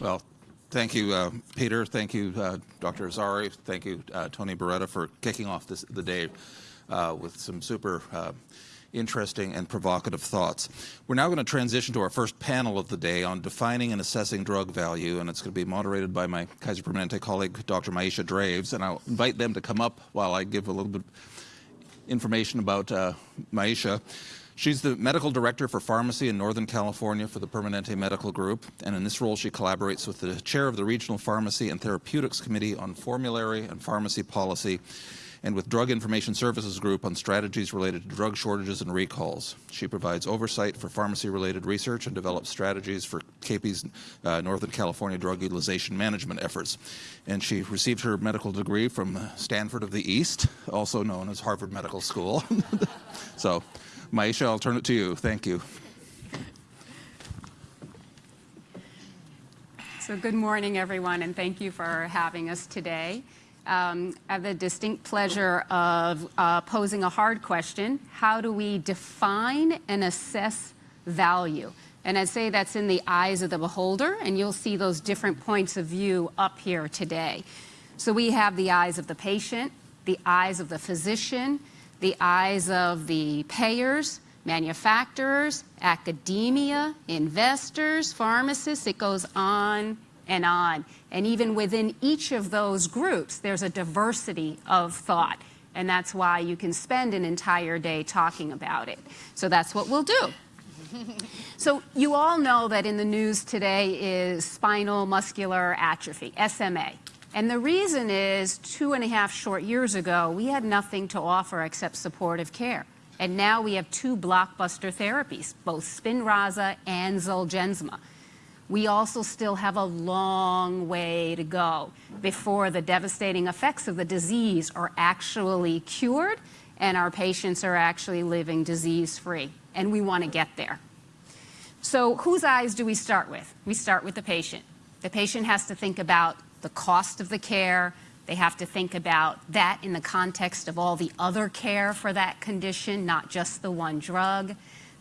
Well, thank you, uh, Peter. Thank you, uh, Dr. Azari. Thank you, uh, Tony Barrueta, for kicking off this, the day uh, with some super uh, interesting and provocative thoughts. We're now going to transition to our first panel of the day on defining and assessing drug value, and it's going to be moderated by my Kaiser Permanente colleague, Dr. Maisha Draves, and I'll invite them to come up while I give a little bit information about uh, Maisha. She's the medical director for pharmacy in Northern California for the Permanente Medical Group, and in this role she collaborates with the chair of the Regional Pharmacy and Therapeutics Committee on Formulary and Pharmacy Policy and with Drug Information Services Group on strategies related to drug shortages and recalls. She provides oversight for pharmacy-related research and develops strategies for KP's uh, Northern California drug utilization management efforts. And she received her medical degree from Stanford of the East, also known as Harvard Medical School. so, Maisha, I'll turn it to you. Thank you. So good morning, everyone, and thank you for having us today. Um, I have the distinct pleasure of uh, posing a hard question. How do we define and assess value? And I'd say that's in the eyes of the beholder, and you'll see those different points of view up here today. So we have the eyes of the patient, the eyes of the physician, the eyes of the payers, manufacturers, academia, investors, pharmacists, it goes on and on. And even within each of those groups, there's a diversity of thought. And that's why you can spend an entire day talking about it. So that's what we'll do. so you all know that in the news today is spinal muscular atrophy, SMA. And the reason is two and a half short years ago, we had nothing to offer except supportive care. And now we have two blockbuster therapies, both Spinraza and Zolgensma we also still have a long way to go before the devastating effects of the disease are actually cured and our patients are actually living disease-free. And we want to get there. So whose eyes do we start with? We start with the patient. The patient has to think about the cost of the care. They have to think about that in the context of all the other care for that condition, not just the one drug.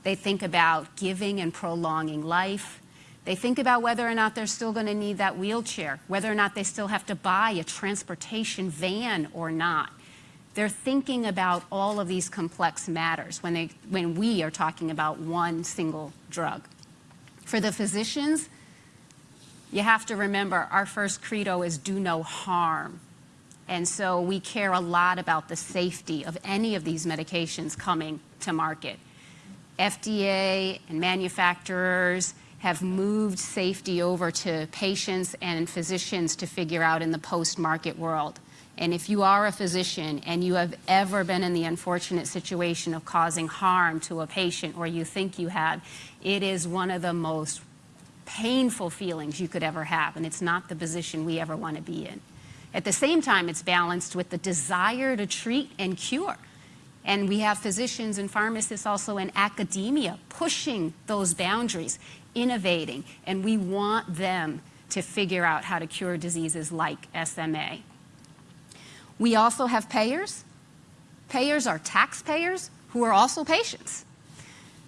They think about giving and prolonging life. They think about whether or not they're still going to need that wheelchair, whether or not they still have to buy a transportation van or not. They're thinking about all of these complex matters when, they, when we are talking about one single drug. For the physicians, you have to remember our first credo is do no harm. And so we care a lot about the safety of any of these medications coming to market. FDA and manufacturers have moved safety over to patients and physicians to figure out in the post-market world. And if you are a physician and you have ever been in the unfortunate situation of causing harm to a patient or you think you have, it is one of the most painful feelings you could ever have, and it's not the position we ever want to be in. At the same time, it's balanced with the desire to treat and cure. And we have physicians and pharmacists also in academia pushing those boundaries innovating, and we want them to figure out how to cure diseases like SMA. We also have payers. Payers are taxpayers who are also patients.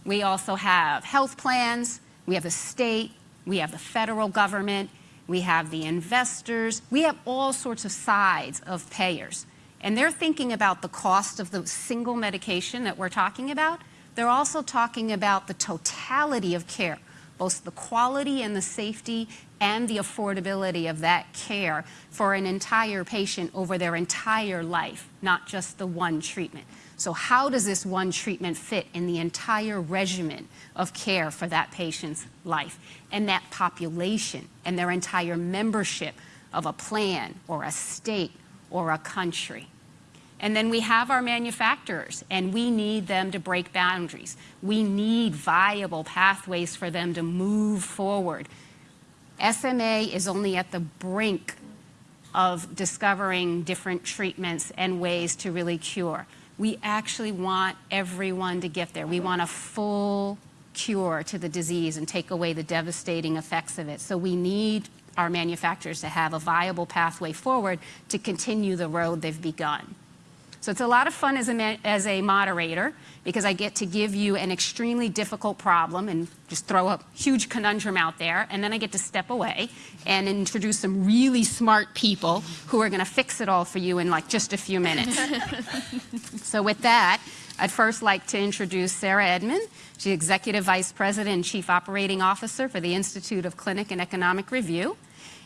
We also have health plans, we have the state, we have the federal government, we have the investors, we have all sorts of sides of payers. And they're thinking about the cost of the single medication that we're talking about. They're also talking about the totality of care both the quality and the safety and the affordability of that care for an entire patient over their entire life, not just the one treatment. So how does this one treatment fit in the entire regimen of care for that patient's life and that population and their entire membership of a plan or a state or a country? And then we have our manufacturers, and we need them to break boundaries. We need viable pathways for them to move forward. SMA is only at the brink of discovering different treatments and ways to really cure. We actually want everyone to get there. We want a full cure to the disease and take away the devastating effects of it. So we need our manufacturers to have a viable pathway forward to continue the road they've begun. So it's a lot of fun as a, as a moderator because I get to give you an extremely difficult problem and just throw a huge conundrum out there, and then I get to step away and introduce some really smart people who are going to fix it all for you in like just a few minutes. so with that, I'd first like to introduce Sarah Edmond. She's Executive Vice President and Chief Operating Officer for the Institute of Clinic and Economic Review.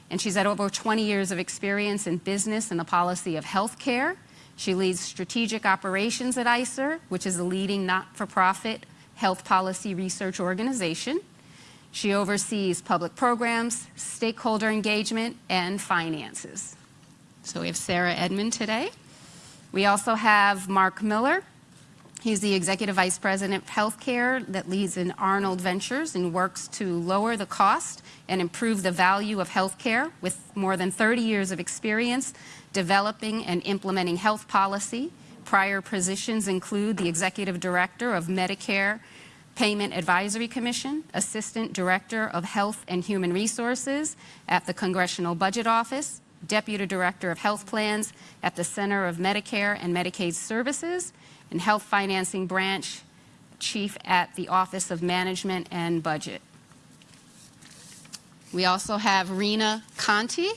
And she's had over 20 years of experience in business and the policy of healthcare. She leads strategic operations at ICER, which is a leading not-for-profit health policy research organization. She oversees public programs, stakeholder engagement, and finances. So we have Sarah Edmond today. We also have Mark Miller. He's the Executive Vice President of Healthcare that leads in Arnold Ventures and works to lower the cost and improve the value of healthcare with more than 30 years of experience developing and implementing health policy. Prior positions include the Executive Director of Medicare Payment Advisory Commission, Assistant Director of Health and Human Resources at the Congressional Budget Office, Deputy Director of Health Plans at the Center of Medicare and Medicaid Services, and Health Financing Branch Chief at the Office of Management and Budget. We also have Rena Conti,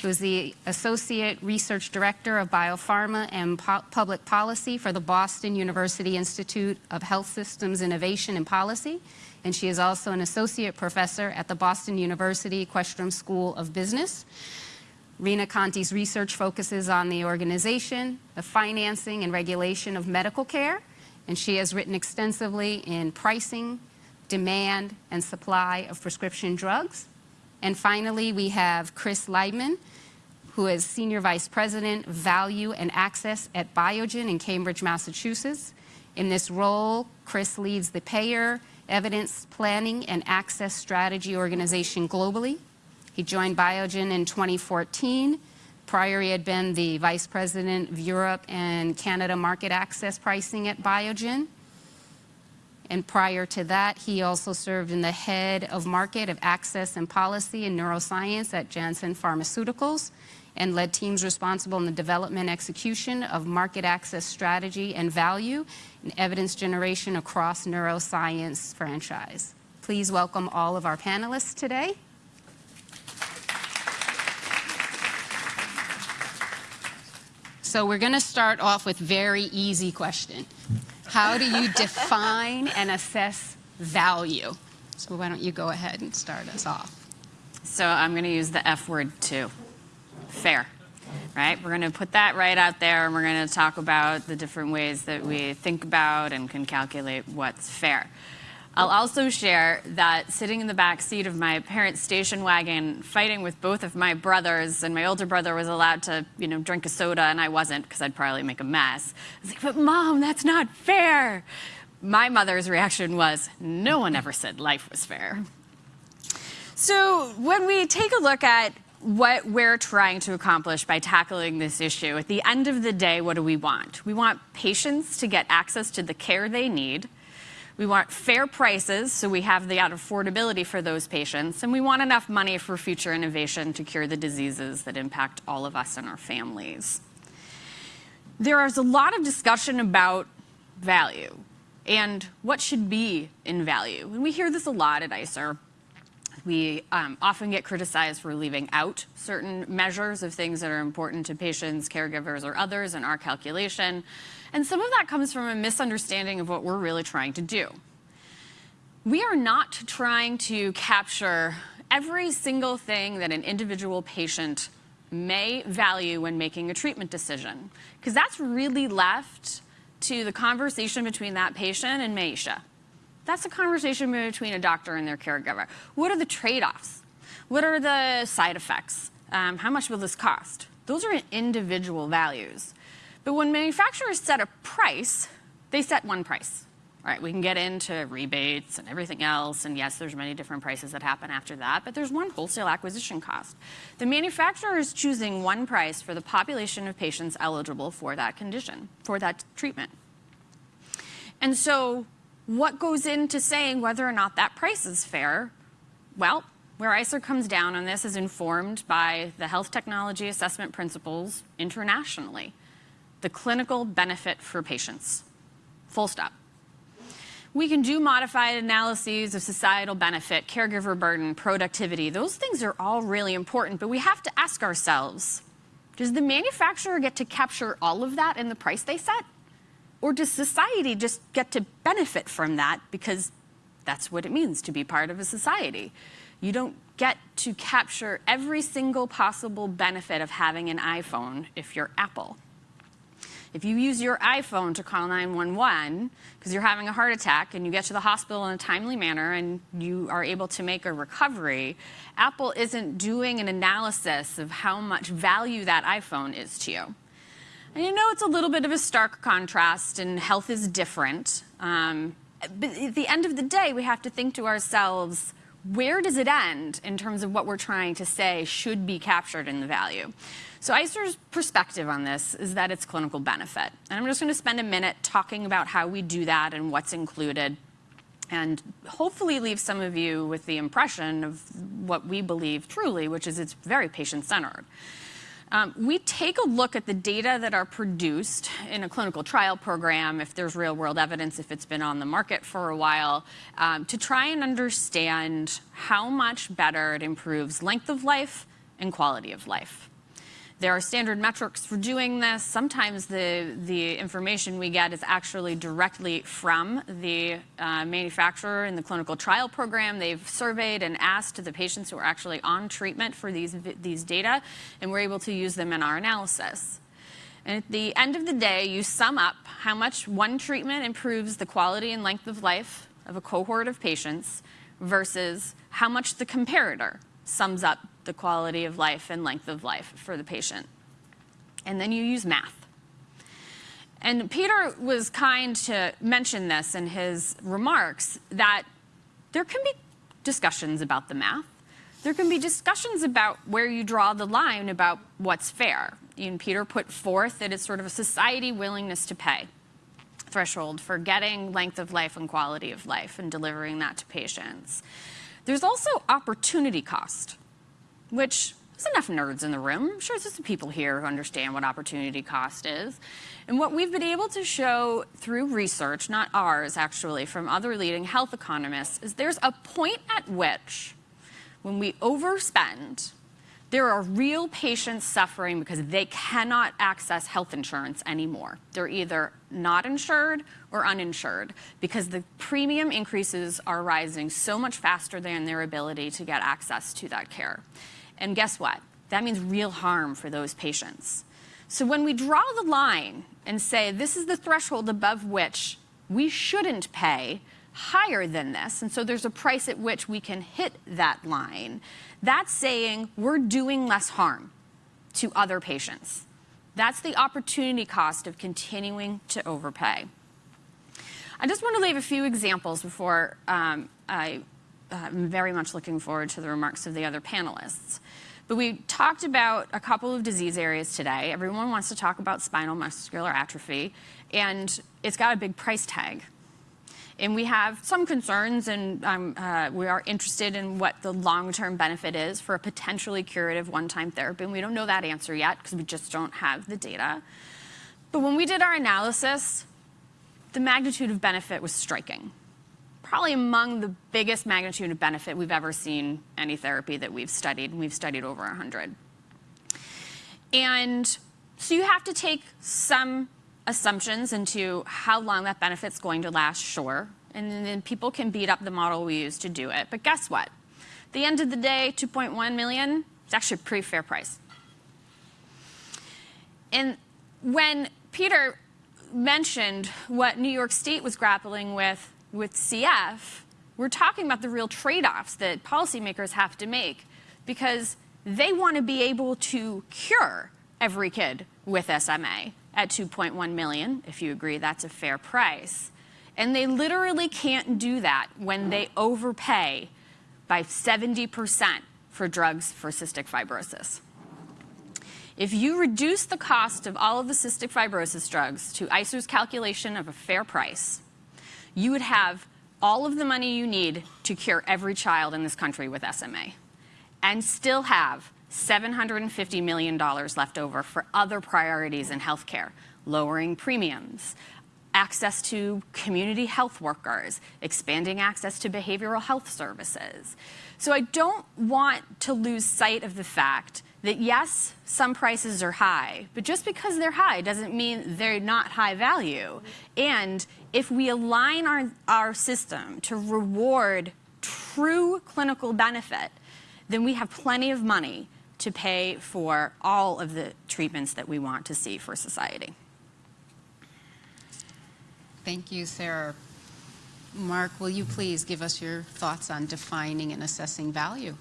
who is the Associate Research Director of Biopharma and po Public Policy for the Boston University Institute of Health Systems Innovation and Policy. And she is also an Associate Professor at the Boston University Questrom School of Business. Rena Conti's research focuses on the organization, the financing and regulation of medical care, and she has written extensively in pricing, demand, and supply of prescription drugs. And finally, we have Chris Leibman, who is Senior Vice President, Value and Access at Biogen in Cambridge, Massachusetts. In this role, Chris leads the Payer, Evidence Planning, and Access Strategy organization globally. He joined Biogen in 2014. Prior, he had been the Vice President of Europe and Canada Market Access Pricing at Biogen. And prior to that, he also served in the head of market of access and policy and neuroscience at Janssen Pharmaceuticals and led teams responsible in the development execution of market access strategy and value and evidence generation across neuroscience franchise. Please welcome all of our panelists today. So we're going to start off with very easy question. How do you define and assess value? So why don't you go ahead and start us off? So I'm going to use the F word too. Fair. Right? We're going to put that right out there and we're going to talk about the different ways that we think about and can calculate what's fair. I'll also share that sitting in the back seat of my parents' station wagon, fighting with both of my brothers, and my older brother was allowed to, you know, drink a soda, and I wasn't because I'd probably make a mess. I was like, but mom, that's not fair. My mother's reaction was, no one ever said life was fair. So when we take a look at what we're trying to accomplish by tackling this issue, at the end of the day, what do we want? We want patients to get access to the care they need we want fair prices, so we have the affordability for those patients, and we want enough money for future innovation to cure the diseases that impact all of us and our families. There is a lot of discussion about value and what should be in value. And we hear this a lot at ICER. We um, often get criticized for leaving out certain measures of things that are important to patients, caregivers, or others in our calculation. And some of that comes from a misunderstanding of what we're really trying to do. We are not trying to capture every single thing that an individual patient may value when making a treatment decision, because that's really left to the conversation between that patient and Maisha. That's a conversation between a doctor and their caregiver. What are the trade-offs? What are the side effects? Um, how much will this cost? Those are individual values. But when manufacturers set a price, they set one price. All right, we can get into rebates and everything else, and yes, there's many different prices that happen after that, but there's one wholesale acquisition cost. The manufacturer is choosing one price for the population of patients eligible for that condition, for that treatment. And so what goes into saying whether or not that price is fair? Well, where ICER comes down on this is informed by the health technology assessment principles internationally. The clinical benefit for patients. Full stop. We can do modified analyses of societal benefit, caregiver burden, productivity. Those things are all really important, but we have to ask ourselves, does the manufacturer get to capture all of that in the price they set? Or does society just get to benefit from that because that's what it means to be part of a society? You don't get to capture every single possible benefit of having an iPhone if you're Apple. If you use your iPhone to call 911 because you're having a heart attack and you get to the hospital in a timely manner and you are able to make a recovery, Apple isn't doing an analysis of how much value that iPhone is to you. And you know it's a little bit of a stark contrast and health is different. Um, but at the end of the day, we have to think to ourselves, where does it end in terms of what we're trying to say should be captured in the value? So ICER's perspective on this is that it's clinical benefit. And I'm just going to spend a minute talking about how we do that and what's included and hopefully leave some of you with the impression of what we believe truly, which is it's very patient-centered. Um, we take a look at the data that are produced in a clinical trial program, if there's real world evidence, if it's been on the market for a while, um, to try and understand how much better it improves length of life and quality of life. There are standard metrics for doing this. Sometimes the, the information we get is actually directly from the uh, manufacturer in the clinical trial program. They've surveyed and asked the patients who are actually on treatment for these, these data, and we're able to use them in our analysis. And at the end of the day, you sum up how much one treatment improves the quality and length of life of a cohort of patients versus how much the comparator sums up the quality of life and length of life for the patient. And then you use math. And Peter was kind to mention this in his remarks that there can be discussions about the math. There can be discussions about where you draw the line about what's fair. And Peter put forth that it's sort of a society willingness to pay threshold for getting length of life and quality of life and delivering that to patients. There's also opportunity cost which there's enough nerds in the room. I'm sure there's some people here who understand what opportunity cost is. And what we've been able to show through research, not ours actually, from other leading health economists, is there's a point at which when we overspend, there are real patients suffering because they cannot access health insurance anymore. They're either not insured or uninsured because the premium increases are rising so much faster than their ability to get access to that care. And guess what? That means real harm for those patients. So when we draw the line and say this is the threshold above which we shouldn't pay higher than this, and so there's a price at which we can hit that line, that's saying we're doing less harm to other patients. That's the opportunity cost of continuing to overpay. I just want to leave a few examples before um, I I'm very much looking forward to the remarks of the other panelists. But we talked about a couple of disease areas today. Everyone wants to talk about spinal muscular atrophy, and it's got a big price tag. And we have some concerns, and um, uh, we are interested in what the long-term benefit is for a potentially curative one-time therapy. And we don't know that answer yet because we just don't have the data. But when we did our analysis, the magnitude of benefit was striking probably among the biggest magnitude of benefit we've ever seen any therapy that we've studied, and we've studied over 100. And so you have to take some assumptions into how long that benefit's going to last, sure. And then people can beat up the model we use to do it. But guess what? At the end of the day, 2.1 million, it's actually a pretty fair price. And when Peter mentioned what New York State was grappling with with CF, we're talking about the real trade-offs that policymakers have to make because they want to be able to cure every kid with SMA at 2.1 million, if you agree that's a fair price. And they literally can't do that when they overpay by 70% for drugs for cystic fibrosis. If you reduce the cost of all of the cystic fibrosis drugs to ICER's calculation of a fair price, you would have all of the money you need to cure every child in this country with SMA and still have $750 million left over for other priorities in healthcare, lowering premiums, access to community health workers, expanding access to behavioral health services. So I don't want to lose sight of the fact that yes, some prices are high, but just because they're high doesn't mean they're not high value. And if we align our, our system to reward true clinical benefit, then we have plenty of money to pay for all of the treatments that we want to see for society. Thank you, Sarah. Mark, will you please give us your thoughts on defining and assessing value?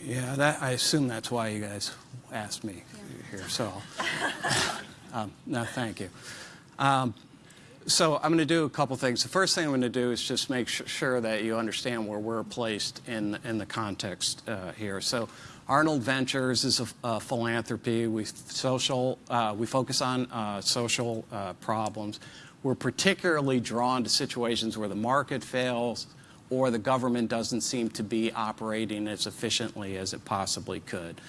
Yeah, that, I assume that's why you guys asked me here, so. um, no, thank you. Um, so I'm going to do a couple things. The first thing I'm going to do is just make sure that you understand where we're placed in, in the context uh, here. So Arnold Ventures is a, a philanthropy. We, social, uh, we focus on uh, social uh, problems. We're particularly drawn to situations where the market fails or the government doesn't seem to be operating as efficiently as it possibly could.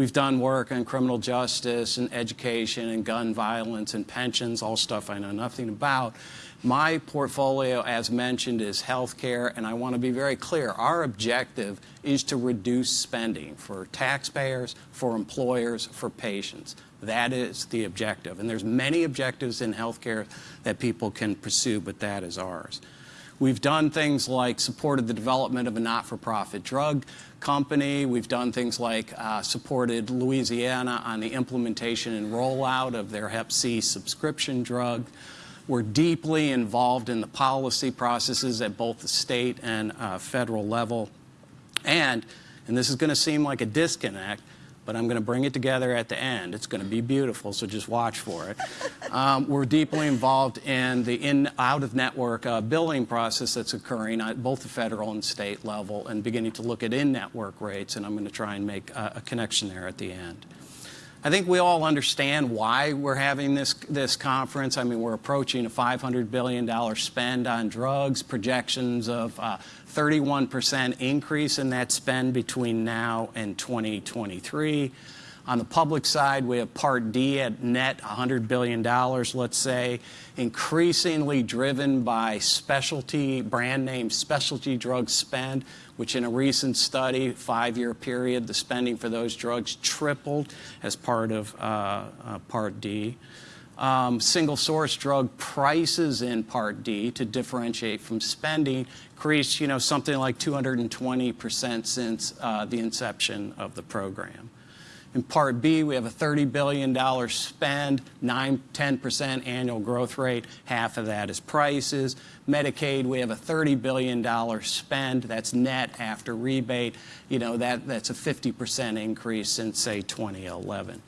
We've done work on criminal justice and education and gun violence and pensions, all stuff I know nothing about. My portfolio, as mentioned, is healthcare, and I want to be very clear. Our objective is to reduce spending for taxpayers, for employers, for patients. That is the objective. And there's many objectives in healthcare that people can pursue, but that is ours. We've done things like supported the development of a not-for-profit drug company. We've done things like uh, supported Louisiana on the implementation and rollout of their Hep C subscription drug. We're deeply involved in the policy processes at both the state and uh, federal level. And, and this is going to seem like a disconnect, but I'm going to bring it together at the end. It's going to be beautiful, so just watch for it. Um, we're deeply involved in the in out of network uh, billing process that's occurring at both the federal and state level and beginning to look at in network rates, and I'm going to try and make a, a connection there at the end. I think we all understand why we're having this, this conference. I mean, we're approaching a $500 billion spend on drugs, projections of uh, 31% increase in that spend between now and 2023. On the public side, we have Part D at net $100 billion, let's say, increasingly driven by specialty, brand name specialty drug spend, which in a recent study, five-year period, the spending for those drugs tripled as part of uh, uh, Part D. Um, single source drug prices in Part D to differentiate from spending increased, you know, something like 220% since uh, the inception of the program. In Part B, we have a $30 billion spend, 9, 10% annual growth rate. Half of that is prices. Medicaid, we have a $30 billion spend. That's net after rebate. You know, that, that's a 50% increase since, say, 2011.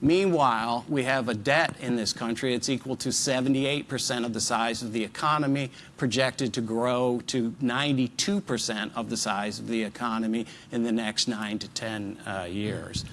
Meanwhile, we have a debt in this country. It's equal to 78% of the size of the economy, projected to grow to 92% of the size of the economy in the next 9 to 10 uh, years.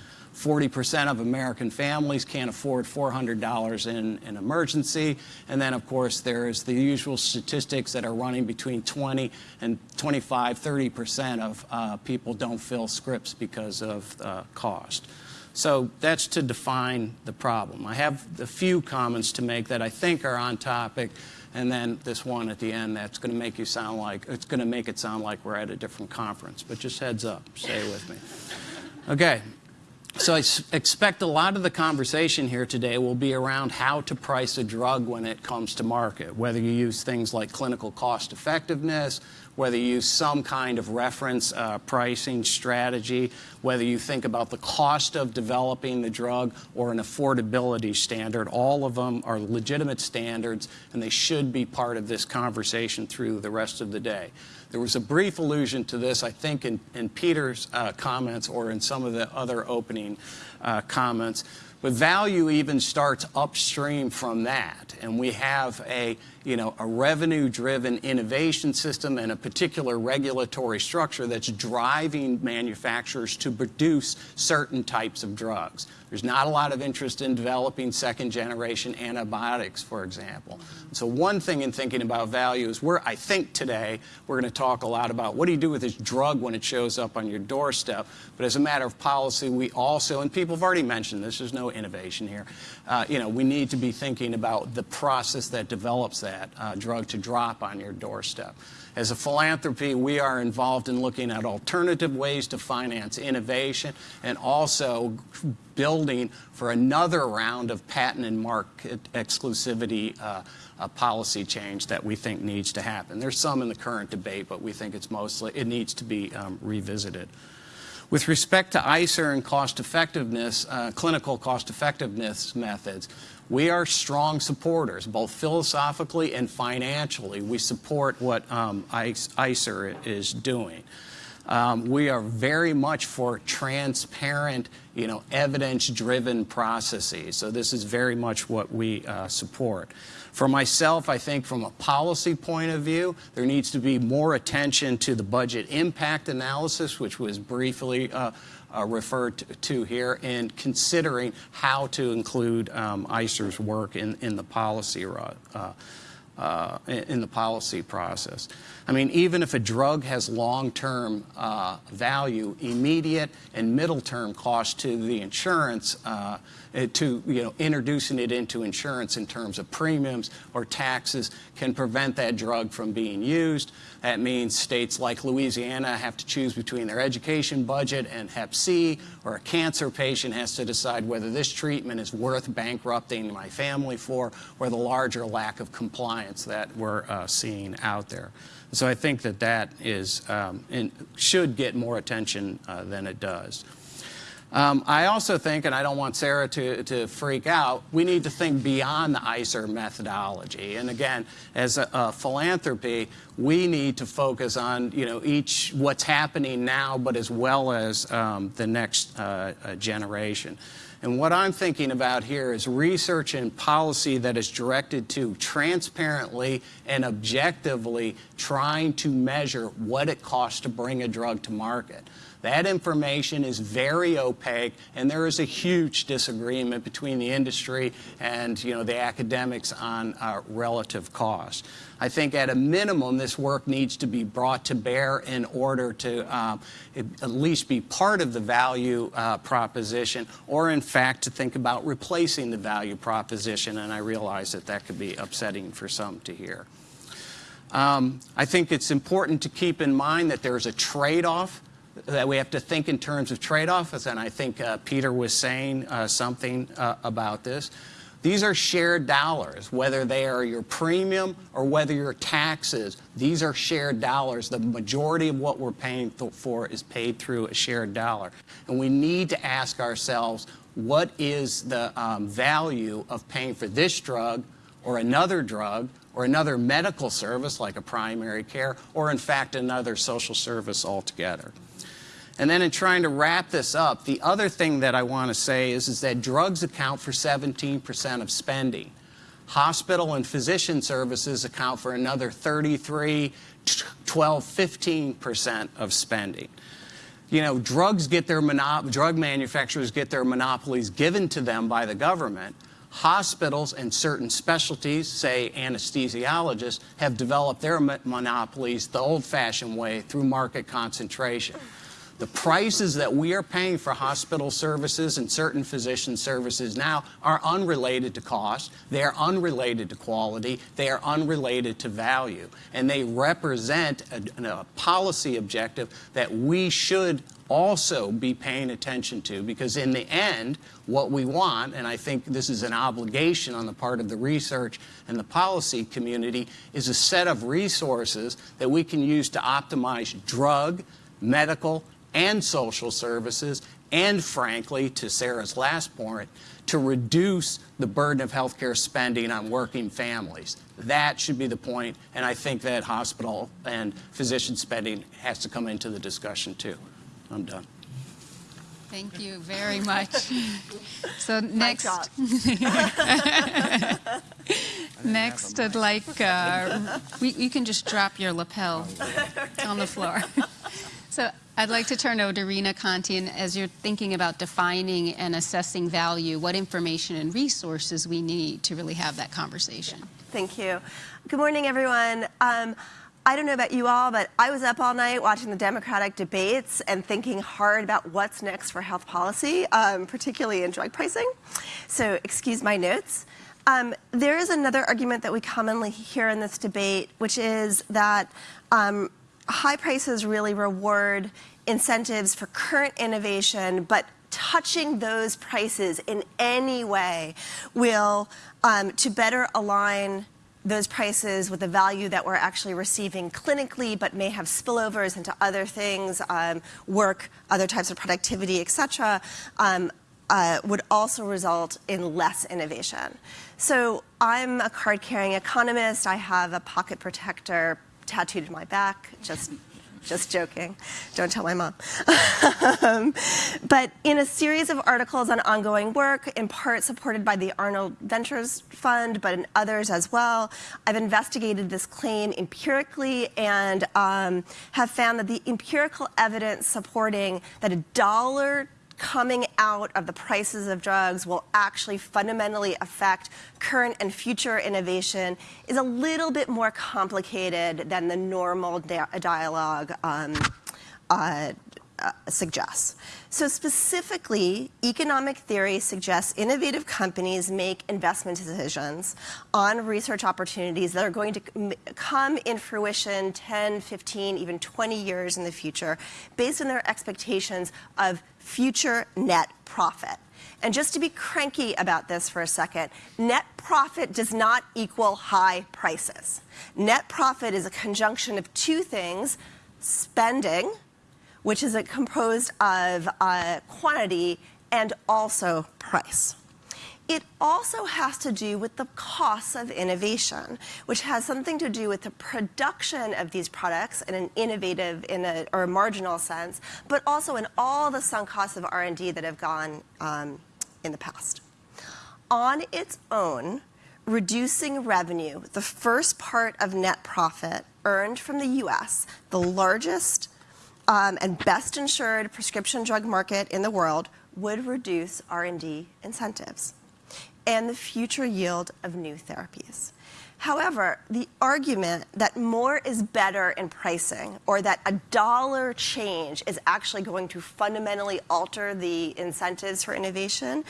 40% of American families can't afford $400 in an emergency. And then, of course, there's the usual statistics that are running between 20 and 25, 30% of uh, people don't fill scripts because of uh, cost. So that's to define the problem. I have a few comments to make that I think are on topic, and then this one at the end that's going to make you sound like it's going to make it sound like we're at a different conference. But just heads up, stay with me. Okay, so I expect a lot of the conversation here today will be around how to price a drug when it comes to market, whether you use things like clinical cost effectiveness, whether you use some kind of reference uh, pricing strategy, whether you think about the cost of developing the drug or an affordability standard. All of them are legitimate standards, and they should be part of this conversation through the rest of the day. There was a brief allusion to this, I think, in, in Peter's uh, comments or in some of the other opening uh, comments. But value even starts upstream from that. And we have a, you know, a revenue-driven innovation system and a particular regulatory structure that's driving manufacturers to produce certain types of drugs. There's not a lot of interest in developing second generation antibiotics, for example. So one thing in thinking about value is we're, I think today, we're going to talk a lot about what do you do with this drug when it shows up on your doorstep. But as a matter of policy, we also, and people have already mentioned this, there's no innovation here, uh, you know, we need to be thinking about the process that develops that uh, drug to drop on your doorstep. As a philanthropy, we are involved in looking at alternative ways to finance innovation and also building for another round of patent and market exclusivity uh, policy change that we think needs to happen. There's some in the current debate, but we think it's mostly, it needs to be um, revisited. With respect to ICER and cost effectiveness, uh, clinical cost effectiveness methods, we are strong supporters, both philosophically and financially. We support what um, ICER is doing. Um, we are very much for transparent, you know, evidence-driven processes. So this is very much what we uh, support. For myself, I think from a policy point of view, there needs to be more attention to the budget impact analysis, which was briefly uh, uh, referred to, here, and considering how to include um, ICER's work in, in the policy uh, uh, in the policy process. I mean, even if a drug has long-term uh, value, immediate and middle-term cost to the insurance, uh, to you know, introducing it into insurance in terms of premiums or taxes can prevent that drug from being used. That means states like Louisiana have to choose between their education budget and Hep C, or a cancer patient has to decide whether this treatment is worth bankrupting my family for, or the larger lack of compliance that we're uh, seeing out there. So I think that that is um, should get more attention uh, than it does. Um, I also think, and I don't want Sarah to, to freak out, we need to think beyond the ICER methodology. And again, as a, a, philanthropy, we need to focus on you know each what's happening now, but as well as um, the next uh, uh, generation. And what I'm thinking about here is research and policy that is directed to transparently and objectively trying to measure what it costs to bring a drug to market. That information is very opaque, and there is a huge disagreement between the industry and you know, the academics on uh, relative cost. I think at a minimum, this work needs to be brought to bear in order to um, at least be part of the value uh, proposition, or in fact, to think about replacing the value proposition, and I realize that that could be upsetting for some to hear. Um, I think it's important to keep in mind that there's a trade-off that we have to think in terms of trade-offs, and I think uh, Peter was saying uh, something uh, about this. These are shared dollars, whether they are your premium or whether your taxes. These are shared dollars. The majority of what we're paying for is paid through a shared dollar. And we need to ask ourselves, what is the um, value of paying for this drug or another drug or another medical service like a primary care or in fact another social service altogether. And then in trying to wrap this up, the other thing that I want to say is, is that drugs account for 17% of spending. Hospital and physician services account for another 33, 12, 15% of spending. You know, drugs get their drug manufacturers get their monopolies given to them by the government. Hospitals and certain specialties, say anesthesiologists, have developed their monopolies the old-fashioned way through market concentration. The prices that we are paying for hospital services and certain physician services now are unrelated to cost, they are unrelated to quality, they are unrelated to value, and they represent a, a policy objective that we should also be paying attention to because in the end, what we want, and I think this is an obligation on the part of the research and the policy community, is a set of resources that we can use to optimize drug, medical, and social services, and frankly, to Sarah's last point, to reduce the burden of healthcare spending on working families. That should be the point, and I think that hospital and physician spending has to come into the discussion too. I'm done. Thank you very much. So next, Next, I'd like, uh, we, you can just drop your lapel on the floor. So I'd like to turn over to Rena Conti, and as you're thinking about defining and assessing value, what information and resources we need to really have that conversation. Thank you. Good morning, everyone. Um, I don't know about you all, but I was up all night watching the Democratic debates and thinking hard about what's next for health policy, um, particularly in drug pricing. So, excuse my notes. Um, there is another argument that we commonly hear in this debate, which is that um, high prices really reward incentives for current innovation, but touching those prices in any way will, um, to better align those prices with the value that we're actually receiving clinically, but may have spillovers into other things, um, work, other types of productivity, et cetera, um, uh, would also result in less innovation. So I'm a card-carrying economist. I have a pocket protector tattooed in my back, just just joking. Don't tell my mom. um, but in a series of articles on ongoing work, in part supported by the Arnold Ventures Fund, but in others as well, I've investigated this claim empirically and um, have found that the empirical evidence supporting that a dollar coming out of the prices of drugs will actually fundamentally affect current and future innovation is a little bit more complicated than the normal dialogue um, uh, uh, suggests. So specifically, economic theory suggests innovative companies make investment decisions on research opportunities that are going to come in fruition 10, 15, even 20 years in the future based on their expectations of future net profit. And just to be cranky about this for a second, net profit does not equal high prices. Net profit is a conjunction of two things, spending, which is composed of uh, quantity and also price. It also has to do with the costs of innovation, which has something to do with the production of these products in an innovative in a, or a marginal sense, but also in all the sunk costs of R&D that have gone um, in the past. On its own, reducing revenue, the first part of net profit earned from the US, the largest um, and best insured prescription drug market in the world would reduce R&D incentives and the future yield of new therapies. However, the argument that more is better in pricing or that a dollar change is actually going to fundamentally alter the incentives for innovation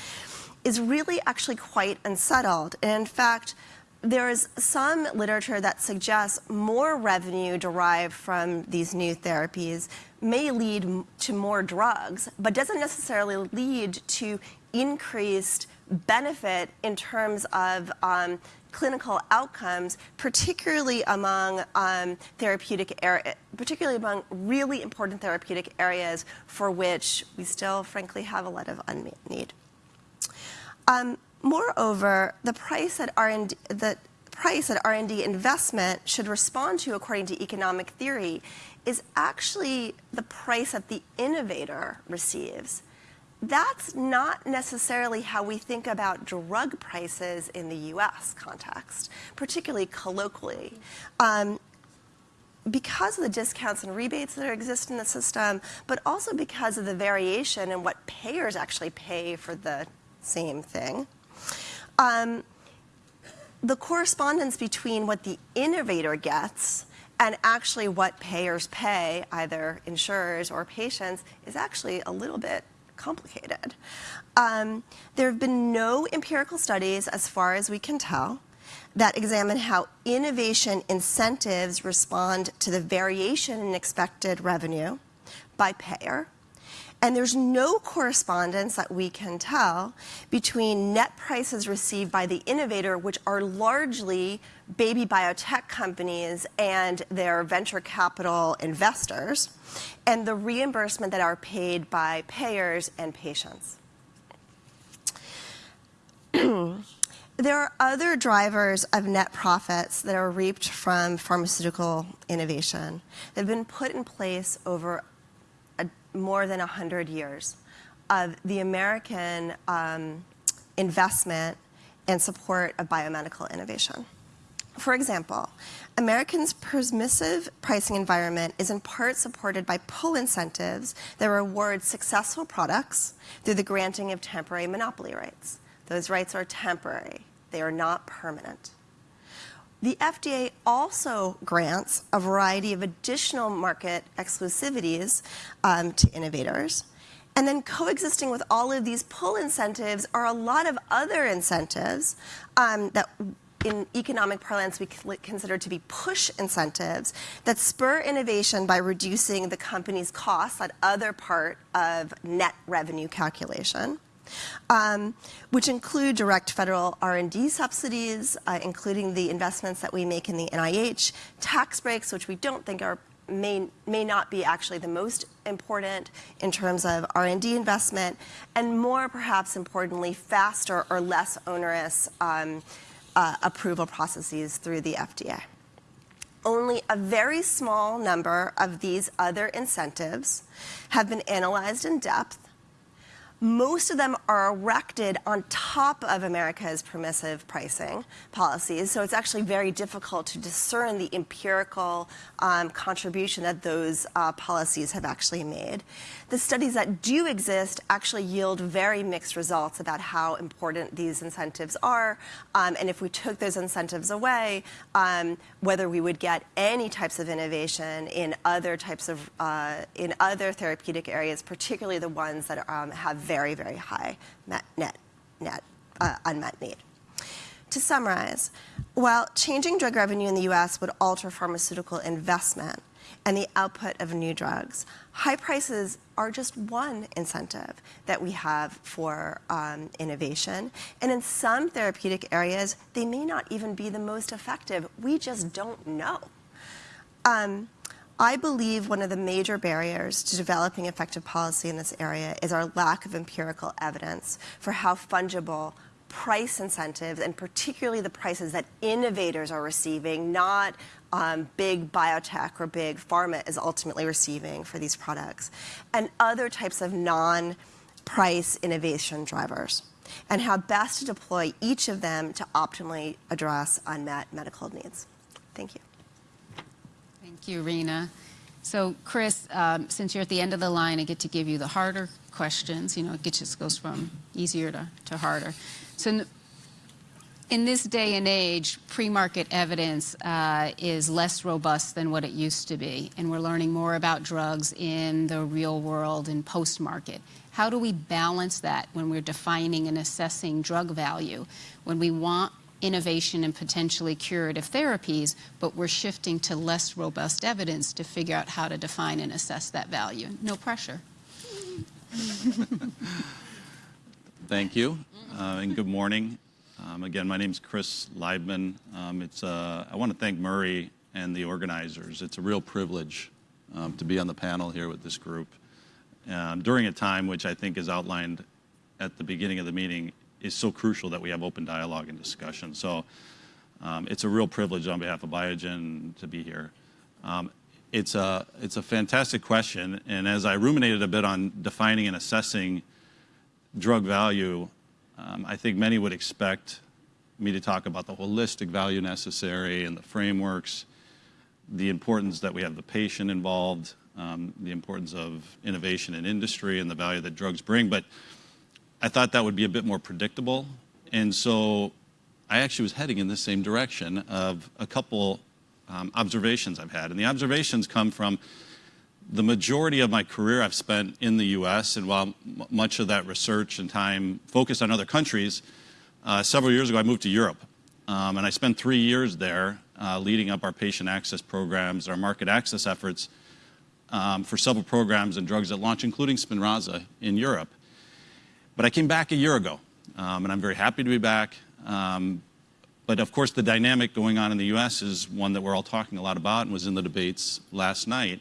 is really actually quite unsettled. And in fact, there is some literature that suggests more revenue derived from these new therapies may lead to more drugs, but doesn't necessarily lead to increased benefit in terms of um, clinical outcomes, particularly among um, therapeutic particularly among really important therapeutic areas for which we still, frankly, have a lot of unmet need. Um, moreover, the price that R&D, the price R&D investment should respond to, according to economic theory, is actually the price that the innovator receives that's not necessarily how we think about drug prices in the US context, particularly colloquially. Um, because of the discounts and rebates that exist in the system, but also because of the variation in what payers actually pay for the same thing. Um, the correspondence between what the innovator gets and actually what payers pay, either insurers or patients, is actually a little bit complicated. Um, there have been no empirical studies, as far as we can tell, that examine how innovation incentives respond to the variation in expected revenue by payer. And there's no correspondence that we can tell between net prices received by the innovator, which are largely baby biotech companies and their venture capital investors, and the reimbursement that are paid by payers and patients. there are other drivers of net profits that are reaped from pharmaceutical innovation that have been put in place over more than 100 years of the American um, investment and support of biomedical innovation. For example, Americans' permissive pricing environment is in part supported by pull incentives that reward successful products through the granting of temporary monopoly rights. Those rights are temporary. They are not permanent. The FDA also grants a variety of additional market exclusivities um, to innovators. And then coexisting with all of these pull incentives are a lot of other incentives um, that in economic parlance we consider to be push incentives that spur innovation by reducing the company's costs, that other part of net revenue calculation. Um, which include direct federal R&D subsidies, uh, including the investments that we make in the NIH, tax breaks, which we don't think are may, may not be actually the most important in terms of R&D investment, and more perhaps importantly, faster or less onerous um, uh, approval processes through the FDA. Only a very small number of these other incentives have been analyzed in depth most of them are erected on top of America's permissive pricing policies, so it's actually very difficult to discern the empirical um, contribution that those uh, policies have actually made. The studies that do exist actually yield very mixed results about how important these incentives are, um, and if we took those incentives away, um, whether we would get any types of innovation in other types of, uh, in other therapeutic areas, particularly the ones that um, have very, very high net, net, uh, unmet need. To summarize, while changing drug revenue in the US would alter pharmaceutical investment and the output of new drugs, high prices are just one incentive that we have for um, innovation. And in some therapeutic areas, they may not even be the most effective. We just don't know. Um, I believe one of the major barriers to developing effective policy in this area is our lack of empirical evidence for how fungible price incentives, and particularly the prices that innovators are receiving, not um, big biotech or big pharma is ultimately receiving for these products, and other types of non-price innovation drivers, and how best to deploy each of them to optimally address unmet medical needs. Thank you. Thank you, Rena. So, Chris, um, since you're at the end of the line, I get to give you the harder questions. You know, it just goes from easier to, to harder. So, in this day and age, pre-market evidence uh, is less robust than what it used to be, and we're learning more about drugs in the real world and post-market. How do we balance that when we're defining and assessing drug value? When we want innovation and potentially curative therapies, but we're shifting to less robust evidence to figure out how to define and assess that value. No pressure. Thank you, uh, and good morning. Um, again, my name is Chris Leibman. Um, it's, uh, I want to thank Murray and the organizers. It's a real privilege um, to be on the panel here with this group um, during a time which I think is outlined at the beginning of the meeting is so crucial that we have open dialogue and discussion. So um, it's a real privilege on behalf of Biogen to be here. Um, it's, a, it's a fantastic question, and as I ruminated a bit on defining and assessing drug value, um, I think many would expect me to talk about the holistic value necessary and the frameworks, the importance that we have the patient involved, um, the importance of innovation in industry and the value that drugs bring. But I thought that would be a bit more predictable. And so I actually was heading in the same direction of a couple um, observations I've had. And the observations come from the majority of my career I've spent in the US, and while much of that research and time focused on other countries, uh, several years ago I moved to Europe. Um, and I spent three years there uh, leading up our patient access programs, our market access efforts um, for several programs and drugs at launch, including Spinraza in Europe. But I came back a year ago, um, and I'm very happy to be back. Um, but of course, the dynamic going on in the US is one that we're all talking a lot about and was in the debates last night.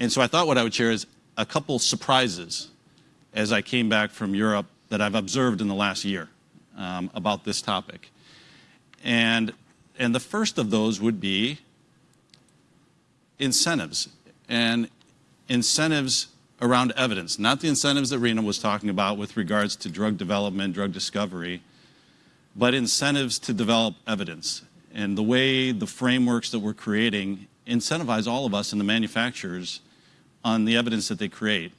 And so I thought what I would share is a couple surprises as I came back from Europe that I've observed in the last year um, about this topic. And, and the first of those would be incentives. And incentives around evidence, not the incentives that Rena was talking about with regards to drug development, drug discovery, but incentives to develop evidence. And the way the frameworks that we're creating incentivize all of us and the manufacturers on the evidence that they create.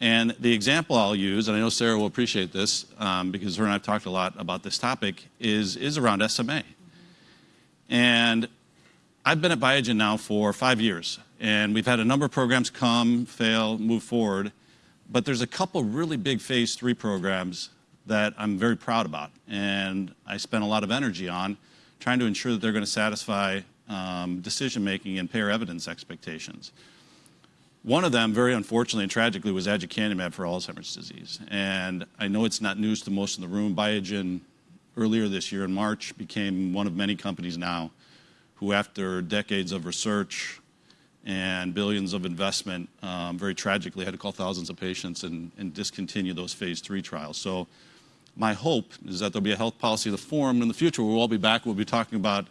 And the example I'll use, and I know Sarah will appreciate this um, because her and I have talked a lot about this topic, is, is around SMA. And I've been at Biogen now for five years, and we've had a number of programs come, fail, move forward. But there's a couple really big phase three programs that I'm very proud about, and I spent a lot of energy on trying to ensure that they're going to satisfy um, decision making and payer evidence expectations. One of them, very unfortunately and tragically, was aducanumab for Alzheimer's disease. And I know it's not news to most in the room. Biogen, earlier this year in March, became one of many companies now who, after decades of research and billions of investment, um, very tragically had to call thousands of patients and, and discontinue those phase three trials. So my hope is that there'll be a health policy of the forum in the future. We'll all be back. We'll be talking about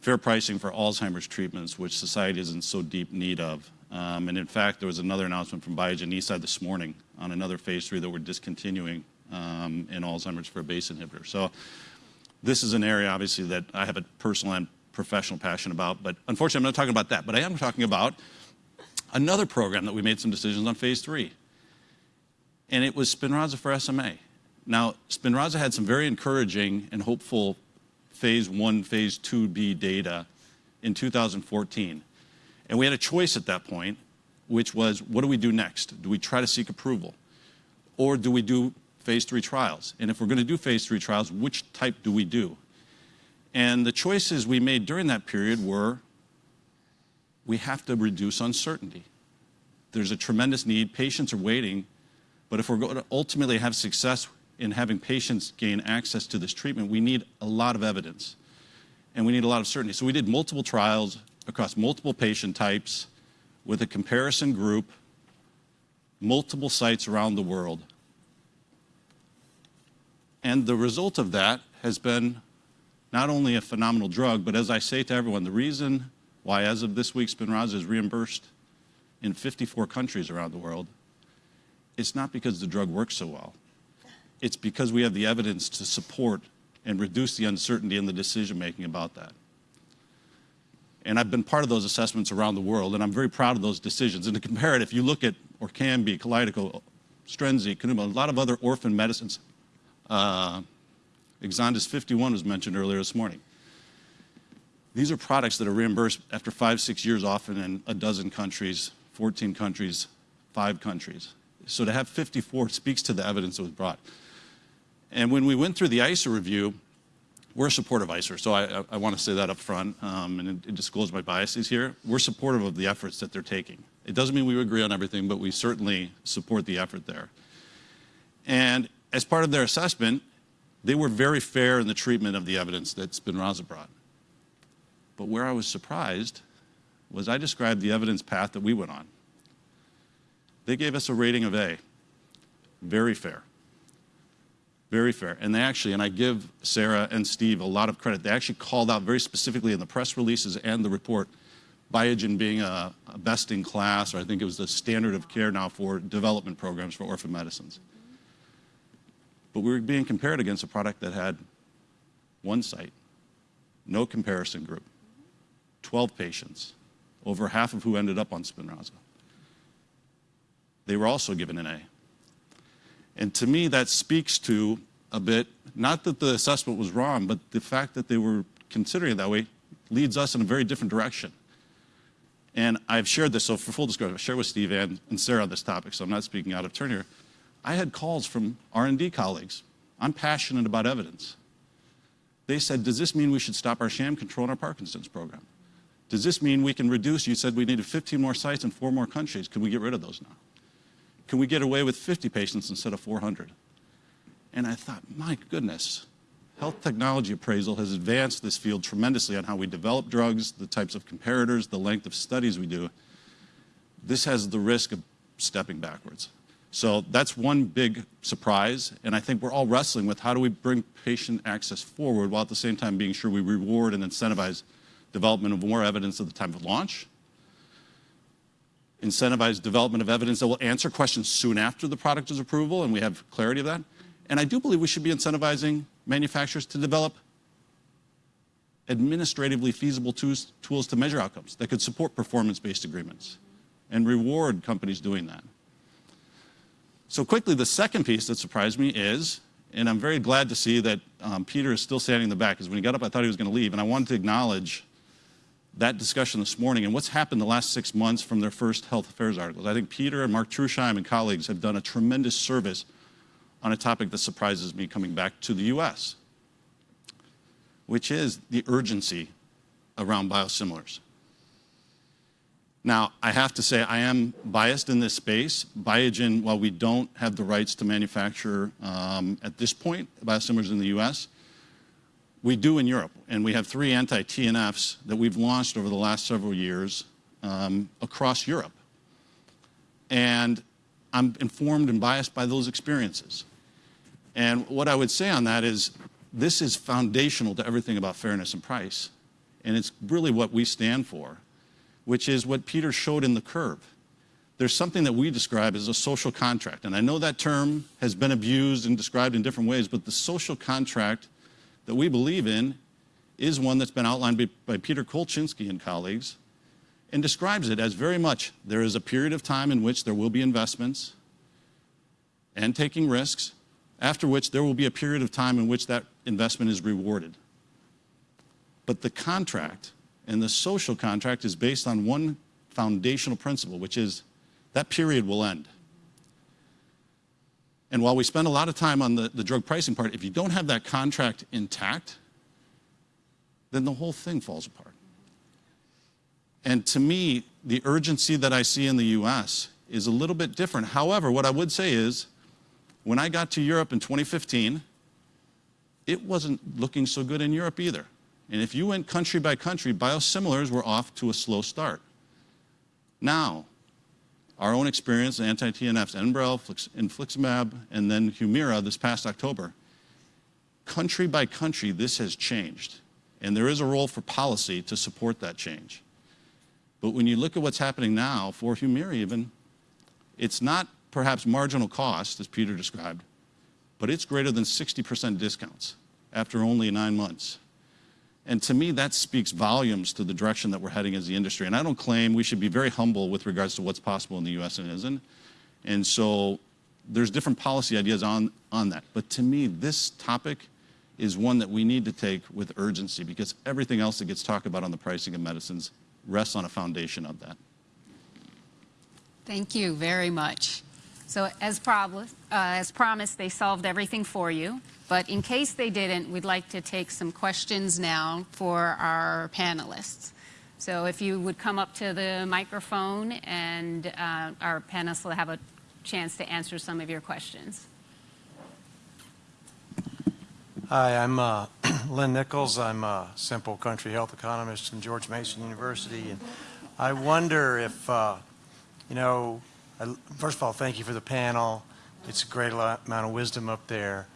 fair pricing for Alzheimer's treatments, which society is in so deep need of. Um, and in fact, there was another announcement from Biogen Eisai this morning on another phase three that we're discontinuing um, in Alzheimer's for a BACE inhibitor. So this is an area, obviously, that I have a personal and professional passion about. But unfortunately, I'm not talking about that. But I am talking about another program that we made some decisions on phase three. And it was Spinraza for SMA. Now, Spinraza had some very encouraging and hopeful phase one, phase 2B data in 2014. And we had a choice at that point, which was what do we do next? Do we try to seek approval? Or do we do phase three trials? And if we're going to do phase three trials, which type do we do? And the choices we made during that period were we have to reduce uncertainty. There's a tremendous need. Patients are waiting. But if we're going to ultimately have success in having patients gain access to this treatment, we need a lot of evidence and we need a lot of certainty. So we did multiple trials across multiple patient types with a comparison group, multiple sites around the world. And the result of that has been not only a phenomenal drug, but as I say to everyone, the reason why, as of this week, Spinraza is reimbursed in 54 countries around the world, it's not because the drug works so well. It's because we have the evidence to support and reduce the uncertainty in the decision making about that. And I've been part of those assessments around the world, and I'm very proud of those decisions. And to compare it, if you look at Orkambi, Kalydeco, Strensiq, Kanuma, a lot of other orphan medicines, uh, Exondys 51 was mentioned earlier this morning. These are products that are reimbursed after five, six years, often in a dozen countries, 14 countries, five countries. So to have 54 speaks to the evidence that was brought. And when we went through the ICER review, we're supportive of ICER, so I, I, want to say that up front um, and, and disclose my biases here. We're supportive of the efforts that they're taking. It doesn't mean we agree on everything, but we certainly support the effort there. And as part of their assessment, they were very fair in the treatment of the evidence that Spinraza brought. But where I was surprised was I described the evidence path that we went on. They gave us a rating of A, very fair. Very fair. And they actually, and I give Sarah and Steve a lot of credit, they actually called out very specifically in the press releases and the report Biogen being a, a best in class, or I think it was the standard of care now for development programs for orphan medicines. But we were being compared against a product that had one site, no comparison group, 12 patients, over half of who ended up on Spinraza. They were also given an A. And to me, that speaks to a bit, not that the assessment was wrong, but the fact that they were considering it that way leads us in a very different direction. And I've shared this, so for full disclosure, I've shared with Steve and, and Sarah on this topic, so I'm not speaking out of turn here. I had calls from R&D colleagues. I'm passionate about evidence. They said, does this mean we should stop our sham control in our Parkinson's program? Does this mean we can reduce, you said we needed 15 more sites in four more countries. Can we get rid of those now? Can we get away with 50 patients instead of 400? And I thought, my goodness, health technology appraisal has advanced this field tremendously on how we develop drugs, the types of comparators, the length of studies we do. This has the risk of stepping backwards. So that's one big surprise, and I think we're all wrestling with how do we bring patient access forward while at the same time being sure we reward and incentivize development of more evidence at the time of launch, incentivize development of evidence that will answer questions soon after the product is approval, and we have clarity of that. And I do believe we should be incentivizing manufacturers to develop administratively feasible tools, tools to measure outcomes that could support performance-based agreements and reward companies doing that. So quickly, the second piece that surprised me is, and I'm very glad to see that um, Peter is still standing in the back, because when he got up, I thought he was going to leave, and I wanted to acknowledge that discussion this morning and what's happened the last six months from their first health affairs articles. I think Peter and Mark Trusheim and colleagues have done a tremendous service on a topic that surprises me coming back to the US, which is the urgency around biosimilars. Now, I have to say I am biased in this space. Biogen, while we don't have the rights to manufacture um, at this point biosimilars in the US, we do in Europe, and we have three anti-TNFs that we've launched over the last several years um, across Europe. And I'm informed and biased by those experiences. And what I would say on that is this is foundational to everything about fairness and price. And it's really what we stand for, which is what Peter showed in the curve. There's something that we describe as a social contract. And I know that term has been abused and described in different ways, but the social contract that we believe in is one that's been outlined by, by Peter Kolchinsky and colleagues and describes it as very much there is a period of time in which there will be investments and taking risks, after which there will be a period of time in which that investment is rewarded. But the contract and the social contract is based on one foundational principle, which is that period will end. And while we spend a lot of time on the, the drug pricing part, if you don't have that contract intact, then the whole thing falls apart. And to me, the urgency that I see in the US is a little bit different. However, what I would say is, when I got to Europe in 2015, it wasn't looking so good in Europe either. And if you went country by country, biosimilars were off to a slow start. Now, our own experience, anti-TNFs, Enbrel, infliximab, and then Humira this past October. Country by country, this has changed. And there is a role for policy to support that change. But when you look at what's happening now for Humira even, it's not perhaps marginal cost, as Peter described, but it's greater than 60% discounts after only nine months. And to me, that speaks volumes to the direction that we're heading as the industry. And I don't claim we should be very humble with regards to what's possible in the US and isn't. And so there's different policy ideas on, on that. But to me, this topic is one that we need to take with urgency because everything else that gets talked about on the pricing of medicines rests on a foundation of that. Thank you very much. So as, prob- uh, as promised, they solved everything for you. But in case they didn't, we'd like to take some questions now for our panelists. So if you would come up to the microphone and uh, our panelists will have a chance to answer some of your questions. Hi, I'm uh, Len Nichols. I'm a simple country health economist from George Mason University. And I wonder if, uh, you know, I, first of all, thank you for the panel. It's a great amount of wisdom up there.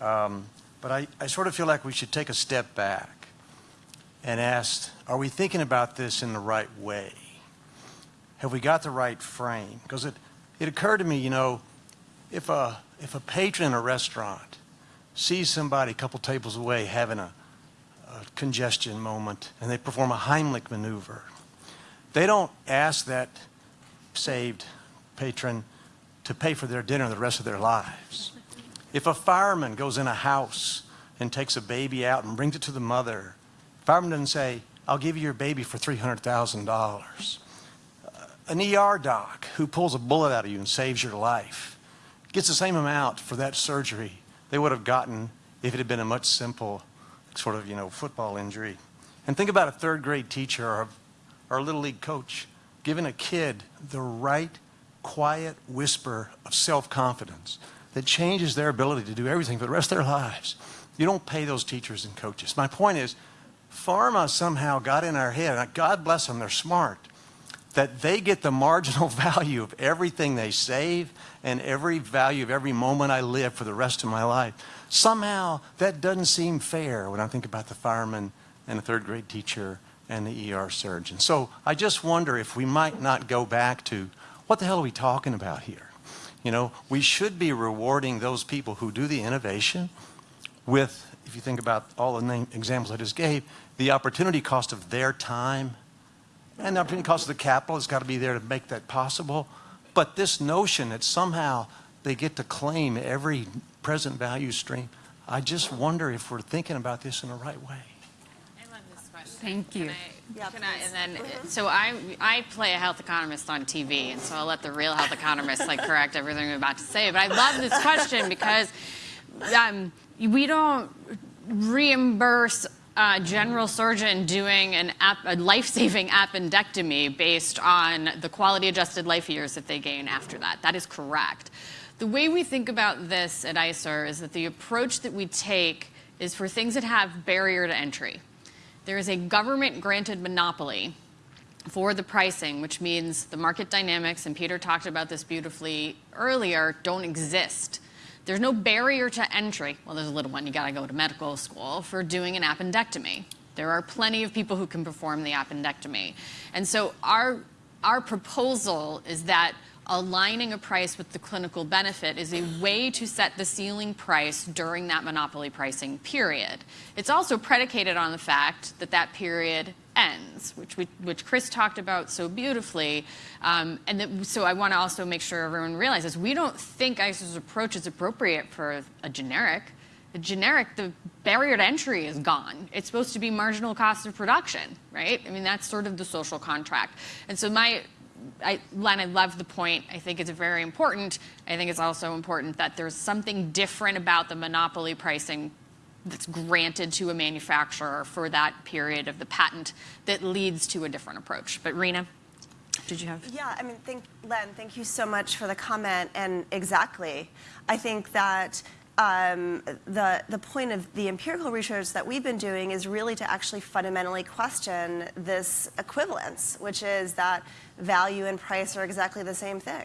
Um, but I, I sort of feel like we should take a step back and ask, are we thinking about this in the right way? Have we got the right frame? Because it, it occurred to me, you know, if a, if a patron in a restaurant sees somebody a couple tables away having a, a congestion moment and they perform a Heimlich maneuver, they don't ask that saved patron to pay for their dinner the rest of their lives. If a fireman goes in a house and takes a baby out and brings it to the mother, fireman doesn't say, I'll give you your baby for $300,000. An ER doc who pulls a bullet out of you and saves your life gets the same amount for that surgery they would have gotten if it had been a much simple sort of, you know, football injury. And think about a third grade teacher or a, or a little league coach giving a kid the right quiet whisper of self-confidence that changes their ability to do everything for the rest of their lives. You don't pay those teachers and coaches. My point is, pharma somehow got in our head, and God bless them, they're smart, that they get the marginal value of everything they save and every value of every moment I live for the rest of my life. Somehow that doesn't seem fair when I think about the fireman and the third grade teacher and the ER surgeon. So I just wonder if we might not go back to what the hell are we talking about here? You know, we should be rewarding those people who do the innovation with, if you think about all the name, examples I just gave, the opportunity cost of their time and the opportunity cost of the capital has got to be there to make that possible. But this notion that somehow they get to claim every present value stream, I just wonder if we're thinking about this in the right way. I love this question. Thank you. Yeah, can I, and then, so I, I play a health economist on TV, and so I'll let the real health economist like correct everything I'm about to say. But I love this question because um, we don't reimburse a general surgeon doing an ap- a life-saving appendectomy based on the quality-adjusted life years that they gain after that. That is correct. The way we think about this at ICER is that the approach that we take is for things that have barrier to entry. There is a government-granted monopoly for the pricing, which means the market dynamics, and Peter talked about this beautifully earlier, don't exist. There's no barrier to entry. Well, there's a little one. You got to go to medical school for doing an appendectomy. There are plenty of people who can perform the appendectomy. And so our, our proposal is that aligning a price with the clinical benefit is a way to set the ceiling price during that monopoly pricing period. It's also predicated on the fact that that period ends, which, we, which Chris talked about so beautifully. Um, and that, so I want to also make sure everyone realizes we don't think ICER's approach is appropriate for a generic. The generic, the barrier to entry is gone. It's supposed to be marginal cost of production, right? I mean, that's sort of the social contract. And so my, I, Len, I love the point. I think it's very important. I think it's also important that there's something different about the monopoly pricing that's granted to a manufacturer for that period of the patent that leads to a different approach. But Rena, did you have? Yeah, I mean, thank, Len, thank you so much for the comment. And exactly, I think that um, the, the point of the empirical research that we've been doing is really to actually fundamentally question this equivalence, which is that value and price are exactly the same thing.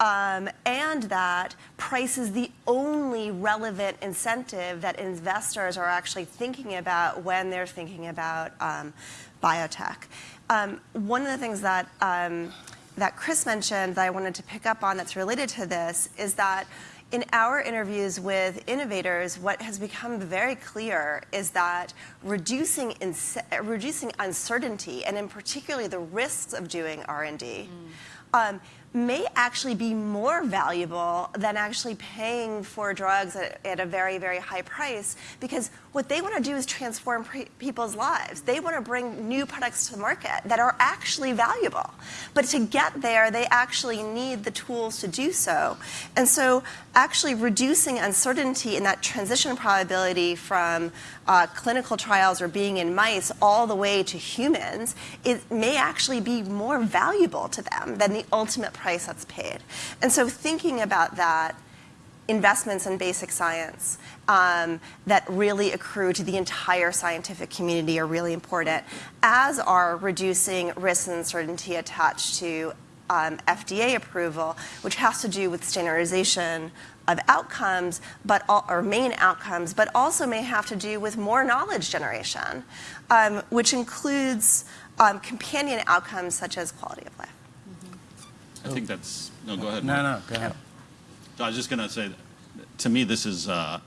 Um, and that price is the only relevant incentive that investors are actually thinking about when they're thinking about um, biotech. Um, one of the things that um, that Chris mentioned that I wanted to pick up on that's related to this is that in our interviews with innovators, what has become very clear is that reducing, reducing uncertainty, and in particular the risks of doing R&D, mm. um, may actually be more valuable than actually paying for drugs at, at a very, very high price because what they want to do is transform people's lives. They want to bring new products to the market that are actually valuable. But to get there, they actually need the tools to do so. And so actually reducing uncertainty in that transition probability from uh, clinical trials or being in mice all the way to humans, it may actually be more valuable to them than the ultimate price that's paid. And so thinking about that, investments in basic science um, that really accrue to the entire scientific community are really important, as are reducing risk and uncertainty attached to um, FDA approval, which has to do with standardization of outcomes, but all, or main outcomes, but also may have to do with more knowledge generation, um, which includes um, companion outcomes such as quality of life. I think that's, no, go ahead. No, Mark. no, go ahead. So I was just going to say, to me, this is uh,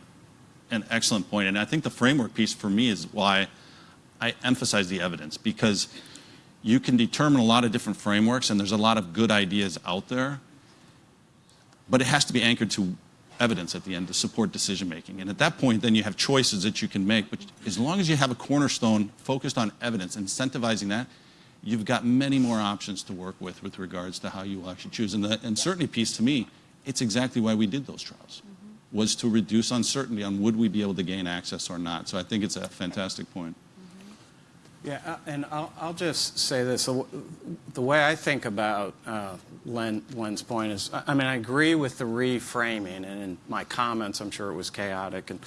an excellent point, and I think the framework piece for me is why I emphasize the evidence because you can determine a lot of different frameworks, and there's a lot of good ideas out there, but it has to be anchored to evidence at the end to support decision making. And at that point, then you have choices that you can make. But as long as you have a cornerstone focused on evidence, incentivizing that, you've got many more options to work with with regards to how you will actually choose. And the uncertainty piece to me it's exactly why we did those trials, mm -hmm. was to reduce uncertainty on would we be able to gain access or not. So I think it's a fantastic point. Mm-hmm. Yeah, uh, and I'll, I'll, just say this. The way I think about uh, Len, Len's point is, I mean, I agree with the reframing, and in my comments, I'm sure it was chaotic and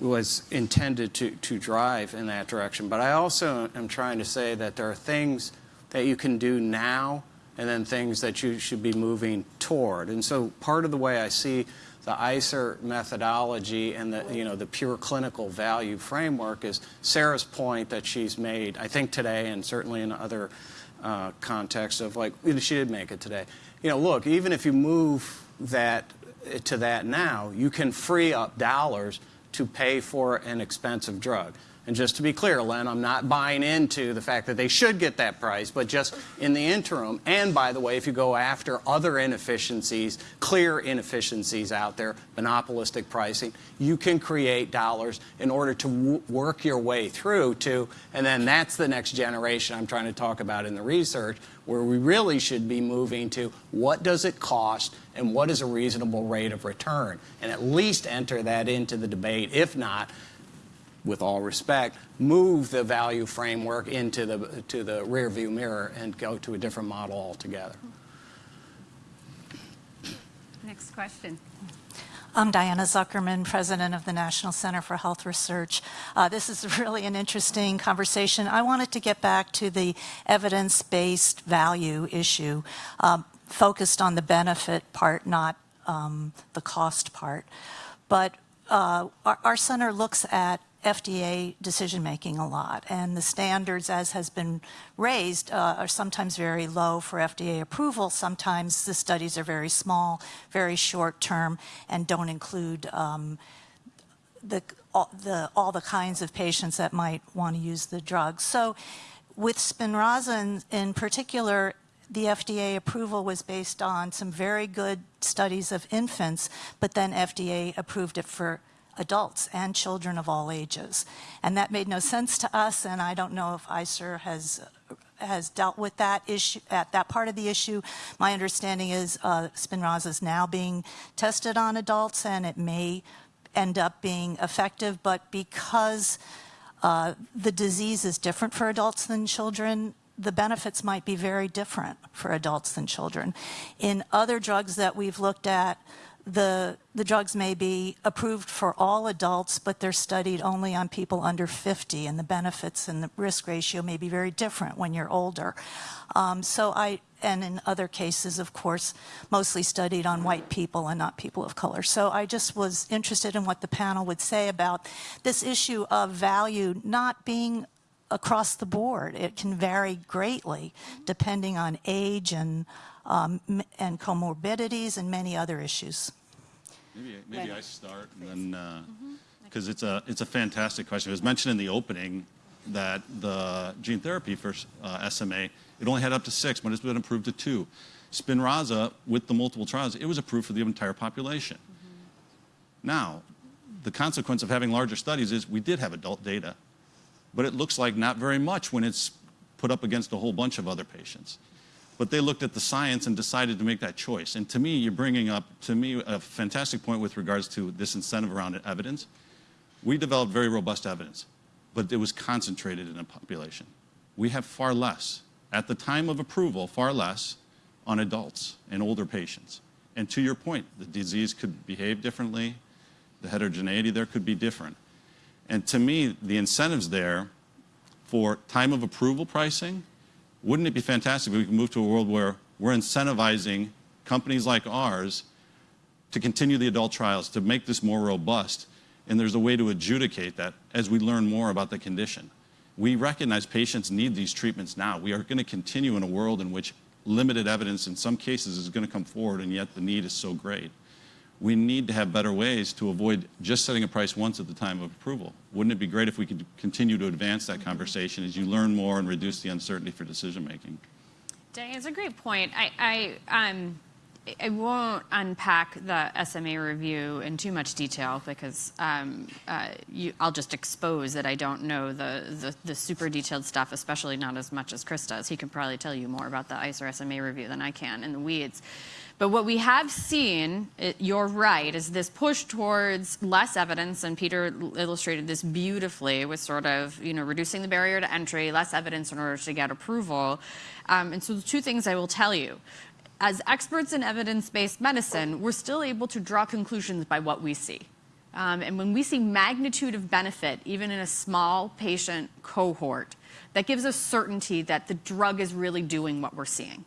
was intended to, to drive in that direction. But I also am trying to say that there are things that you can do now and then things that you should be moving toward. And so part of the way I see the ICER methodology and the, you know, the pure clinical value framework is Sarah's point that she's made, I think today and certainly in other uh, contexts of like, she did make it today. You know, look, even if you move that to that now, you can free up dollars to pay for an expensive drug. And just to be clear, Len, I'm not buying into the fact that they should get that price, but just in the interim, and by the way, if you go after other inefficiencies, clear inefficiencies out there, monopolistic pricing, you can create dollars in order to work your way through to, and then that's the next generation I'm trying to talk about in the research, where we really should be moving to what does it cost and what is a reasonable rate of return, and at least enter that into the debate. If not, with all respect, move the value framework into the, to the rear view mirror and go to a different model altogether. Next question. I'm Diana Zuckerman, president of the National Center for Health Research. Uh, this is really an interesting conversation. I wanted to get back to the evidence-based value issue, um, focused on the benefit part, not um, the cost part. But uh, our, our center looks at FDA decision making a lot, and the standards, as has been raised, uh, are sometimes very low for FDA approval. Sometimes the studies are very small, very short term, and don't include um, the, all, the, all the kinds of patients that might want to use the drug. So, with Spinraza in, in particular, the FDA approval was based on some very good studies of infants, but then FDA approved it for adults and children of all ages. And that made no sense to us, and I don't know if ICER has has dealt with that issue at that part of the issue. My understanding is uh, Spinraza is now being tested on adults, and it may end up being effective. But because uh, the disease is different for adults than children, the benefits might be very different for adults than children. In other drugs that we've looked at, the, the drugs may be approved for all adults, but they're studied only on people under 50, and the benefits and the risk ratio may be very different when you're older. Um, so I, and in other cases, of course, mostly studied on white people and not people of color. So I just was interested in what the panel would say about this issue of value not being across the board. It can vary greatly depending on age and um, and comorbidities and many other issues. Maybe, maybe I start and then, because it's a, it's a fantastic question. It was mentioned in the opening that the gene therapy for uh, SMA, it only had up to six, but it's been approved to two. Spinraza, with the multiple trials, it was approved for the entire population. Now, the consequence of having larger studies is we did have adult data, but it looks like not very much when it's put up against a whole bunch of other patients but they looked at the science and decided to make that choice. And to me, you're bringing up, to me, a fantastic point with regards to this incentive around evidence. We developed very robust evidence, but it was concentrated in a population. We have far less, at the time of approval, far less on adults and older patients. And to your point, the disease could behave differently, the heterogeneity there could be different. And to me, the incentives there for time of approval pricing wouldn't it be fantastic if we could move to a world where we're incentivizing companies like ours to continue the adult trials, to make this more robust, and there's a way to adjudicate that as we learn more about the condition. We recognize patients need these treatments now. We are going to continue in a world in which limited evidence in some cases is going to come forward, and yet the need is so great we need to have better ways to avoid just setting a price once at the time of approval. Wouldn't it be great if we could continue to advance that conversation as you learn more and reduce the uncertainty for decision making? Dang, it's a great point. I, I, um, I won't unpack the SMA review in too much detail because um, uh, you, I'll just expose that I don't know the, the, the, super detailed stuff, especially not as much as Chris does. He can probably tell you more about the ICER SMA review than I can in the weeds. But what we have seen, you're right, is this push towards less evidence, and Peter illustrated this beautifully with sort of, you know, reducing the barrier to entry, less evidence in order to get approval. Um, and so the two things I will tell you. As experts in evidence-based medicine, we're still able to draw conclusions by what we see. Um, and when we see magnitude of benefit, even in a small patient cohort, that gives us certainty that the drug is really doing what we're seeing.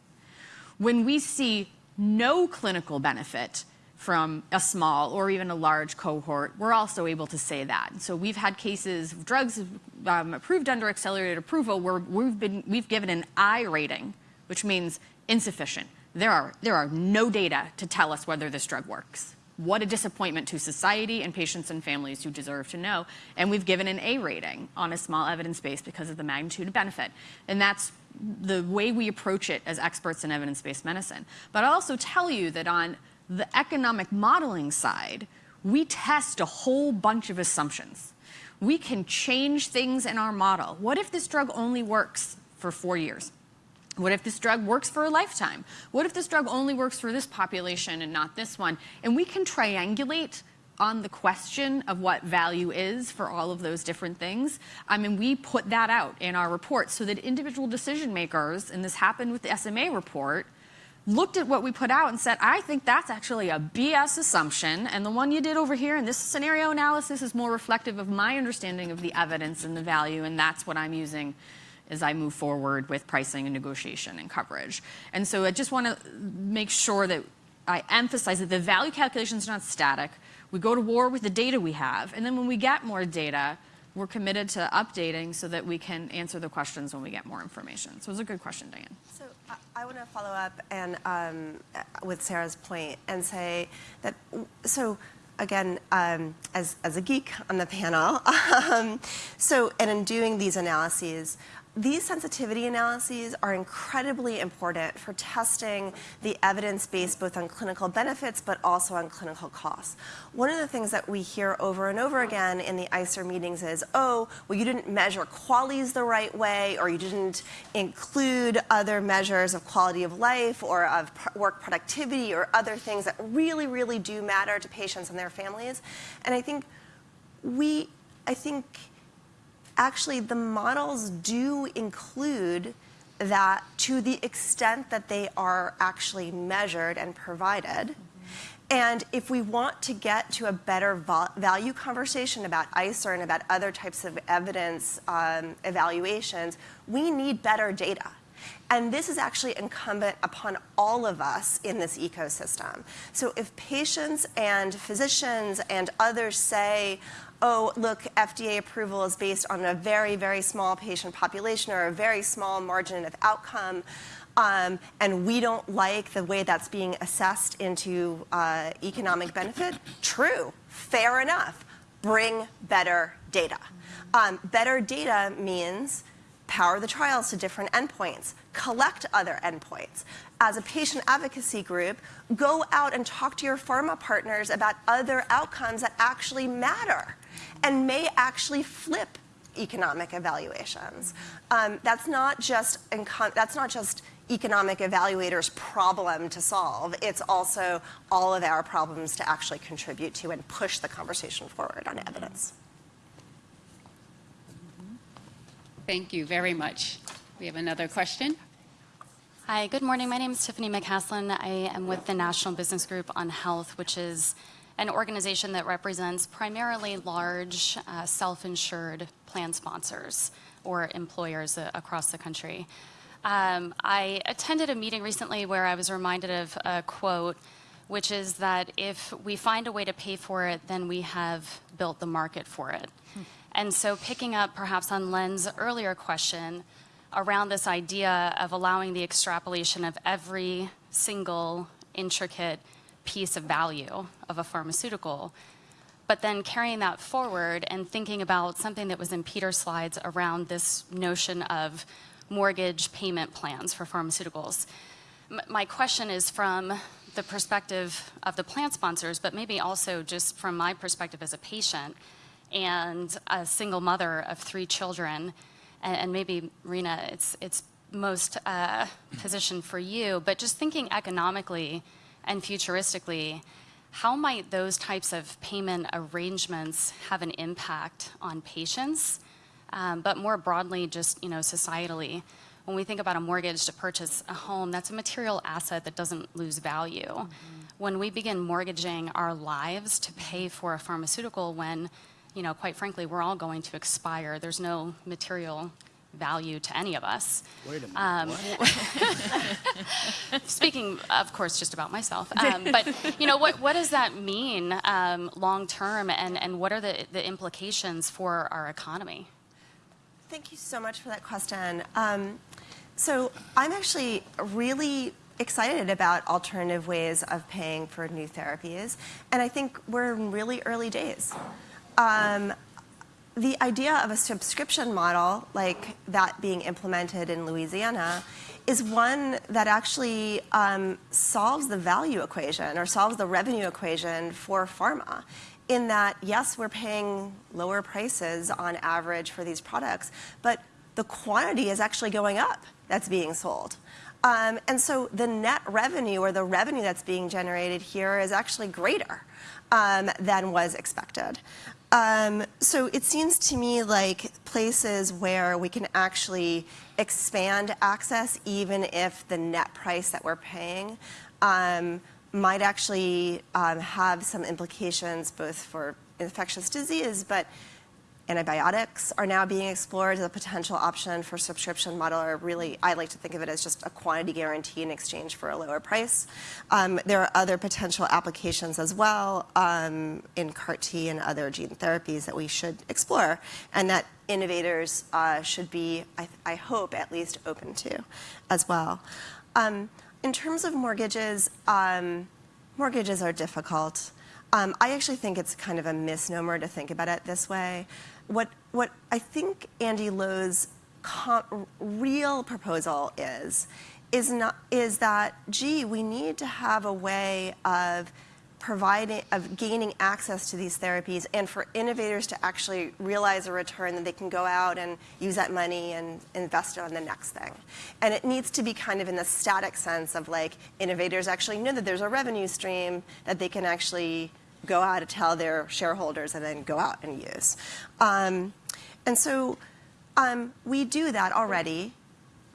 When we see no clinical benefit from a small or even a large cohort, we're also able to say that. So we've had cases of drugs um, approved under accelerated approval where we've, been, we've given an I rating, which means insufficient. There are, there are no data to tell us whether this drug works. What a disappointment to society and patients and families who deserve to know. And we've given an A rating on a small evidence base because of the magnitude of benefit. And that's the way we approach it as experts in evidence-based medicine. But I'll also tell you that on the economic modeling side, we test a whole bunch of assumptions. We can change things in our model. What if this drug only works for four years? What if this drug works for a lifetime? What if this drug only works for this population and not this one? And we can triangulate on the question of what value is for all of those different things. I mean, we put that out in our report so that individual decision makers, and this happened with the SMA report, looked at what we put out and said, I think that's actually a BS assumption, and the one you did over here in this scenario analysis is more reflective of my understanding of the evidence and the value, and that's what I'm using as I move forward with pricing and negotiation and coverage. And so I just want to make sure that I emphasize that the value calculation is not static. We go to war with the data we have, and then when we get more data, we're committed to updating so that we can answer the questions when we get more information. So it was a good question, Diane. So I, I want to follow up and um, with Sarah's point and say that so again um, as as a geek on the panel. Um, so and in doing these analyses, these sensitivity analyses are incredibly important for testing the evidence base both on clinical benefits but also on clinical costs. One of the things that we hear over and over again in the ICER meetings is, oh, well, you didn't measure QALYs the right way, or you didn't include other measures of quality of life or of work productivity or other things that really, really do matter to patients and their families. And I think we, I think, actually the models do include that to the extent that they are actually measured and provided. Mm -hmm. And if we want to get to a better value conversation about ICER and about other types of evidence um, evaluations, we need better data. And this is actually incumbent upon all of us in this ecosystem. So if patients and physicians and others say, oh, look, FDA approval is based on a very, very small patient population or a very small margin of outcome, um, and we don't like the way that's being assessed into uh, economic benefit, true, fair enough. Bring better data. Um, better data means power the trials to different endpoints, collect other endpoints. As a patient advocacy group, go out and talk to your pharma partners about other outcomes that actually matter and may actually flip economic evaluations. Um, that's not just that's not just economic evaluators' problem to solve. It's also all of our problems to actually contribute to and push the conversation forward on evidence. Thank you very much. We have another question. Hi, good morning. My name is Tiffany McCaslin. I am with the National Business Group on Health, which is an organization that represents primarily large uh, self-insured plan sponsors or employers uh, across the country. Um, I attended a meeting recently where I was reminded of a quote, which is that if we find a way to pay for it, then we have built the market for it. Hmm. And so picking up perhaps on Len's earlier question around this idea of allowing the extrapolation of every single intricate piece of value of a pharmaceutical, but then carrying that forward and thinking about something that was in Peter's slides around this notion of mortgage payment plans for pharmaceuticals. M my question is from the perspective of the plan sponsors, but maybe also just from my perspective as a patient and a single mother of three children, and, and maybe, Rena, it's, it's most uh, positioned for you, but just thinking economically, and futuristically, how might those types of payment arrangements have an impact on patients, um, but more broadly, just you know, societally? When we think about a mortgage to purchase a home, that's a material asset that doesn't lose value. Mm -hmm. When we begin mortgaging our lives to pay for a pharmaceutical when, you know, quite frankly, we're all going to expire, there's no material value to any of us. Wait a minute. Um, speaking, of course, just about myself. Um, but you know, what what does that mean um, long term, and and what are the the implications for our economy? Thank you so much for that question. Um, so I'm actually really excited about alternative ways of paying for new therapies, and I think we're in really early days. Um, the idea of a subscription model like that being implemented in Louisiana is one that actually um, solves the value equation or solves the revenue equation for pharma in that, yes, we're paying lower prices on average for these products, but the quantity is actually going up that's being sold. Um, and so the net revenue or the revenue that's being generated here is actually greater um, than was expected. Um, so it seems to me like places where we can actually expand access even if the net price that we're paying um, might actually um, have some implications both for infectious disease, but antibiotics are now being explored as a potential option for subscription model, or really, I like to think of it as just a quantity guarantee in exchange for a lower price. Um, there are other potential applications as well um, in CAR T and other gene therapies that we should explore, and that innovators uh, should be, I, I, hope, at least open to as well. Um, in terms of mortgages, um, mortgages are difficult. Um, I actually think it's kind of a misnomer to think about it this way. What, what I think Andy Lo's real proposal is, is, not, is that, gee, we need to have a way of providing, of gaining access to these therapies and for innovators to actually realize a return that they can go out and use that money and invest it on the next thing. And it needs to be kind of in the static sense of like innovators actually know that there's a revenue stream that they can actually go out to tell their shareholders and then go out and use. Um, and so um, we do that already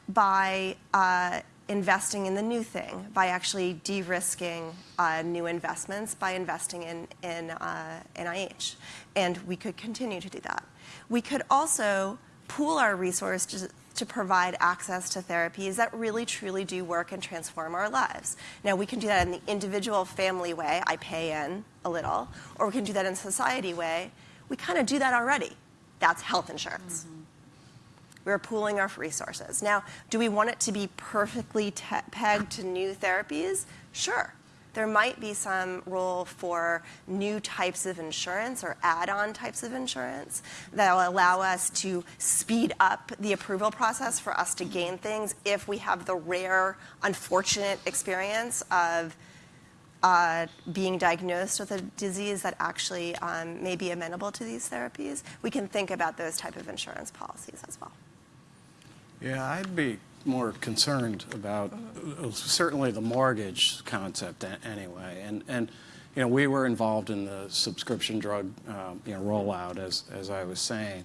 by uh, investing in the new thing, by actually de-risking uh, new investments, by investing in, in uh, NIH. And we could continue to do that. We could also pool our resources to provide access to therapies that really truly do work and transform our lives. Now, we can do that in the individual family way, I pay in a little, or we can do that in society way. We kind of do that already. That's health insurance. Mm -hmm. We're pooling our resources. Now, do we want it to be perfectly pegged to new therapies? Sure there might be some role for new types of insurance or add-on types of insurance that will allow us to speed up the approval process for us to gain things if we have the rare, unfortunate experience of uh, being diagnosed with a disease that actually um, may be amenable to these therapies. We can think about those type of insurance policies as well. Yeah, I'd be more concerned about uh, certainly the mortgage concept anyway. And, and you know, we were involved in the subscription drug um, you know, rollout, as, as I was saying.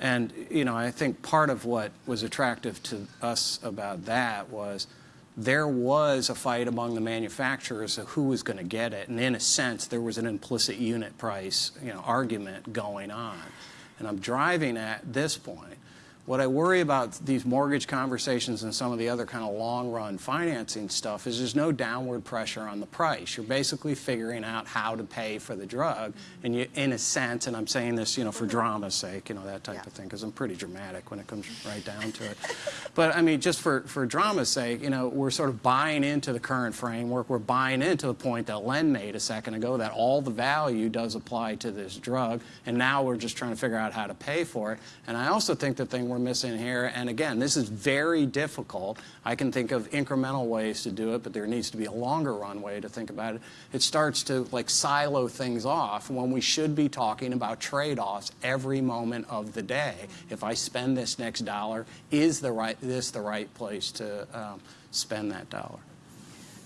And, you know, I think part of what was attractive to us about that was there was a fight among the manufacturers of who was going to get it. And in a sense, there was an implicit unit price, you know, argument going on. And I'm driving at this point what I worry about these mortgage conversations and some of the other kind of long run financing stuff is there's no downward pressure on the price. You're basically figuring out how to pay for the drug. And you, in a sense, and I'm saying this, you know, for drama's sake, you know, that type yeah. of thing, because I'm pretty dramatic when it comes right down to it. But I mean, just for, for drama's sake, you know, we're sort of buying into the current framework. We're buying into the point that Len made a second ago that all the value does apply to this drug. And now we're just trying to figure out how to pay for it. And I also think the thing we're missing here. And again, this is very difficult. I can think of incremental ways to do it, but there needs to be a longer runway to think about it. It starts to like silo things off when we should be talking about trade-offs every moment of the day. If I spend this next dollar, is the right, this the right place to um, spend that dollar?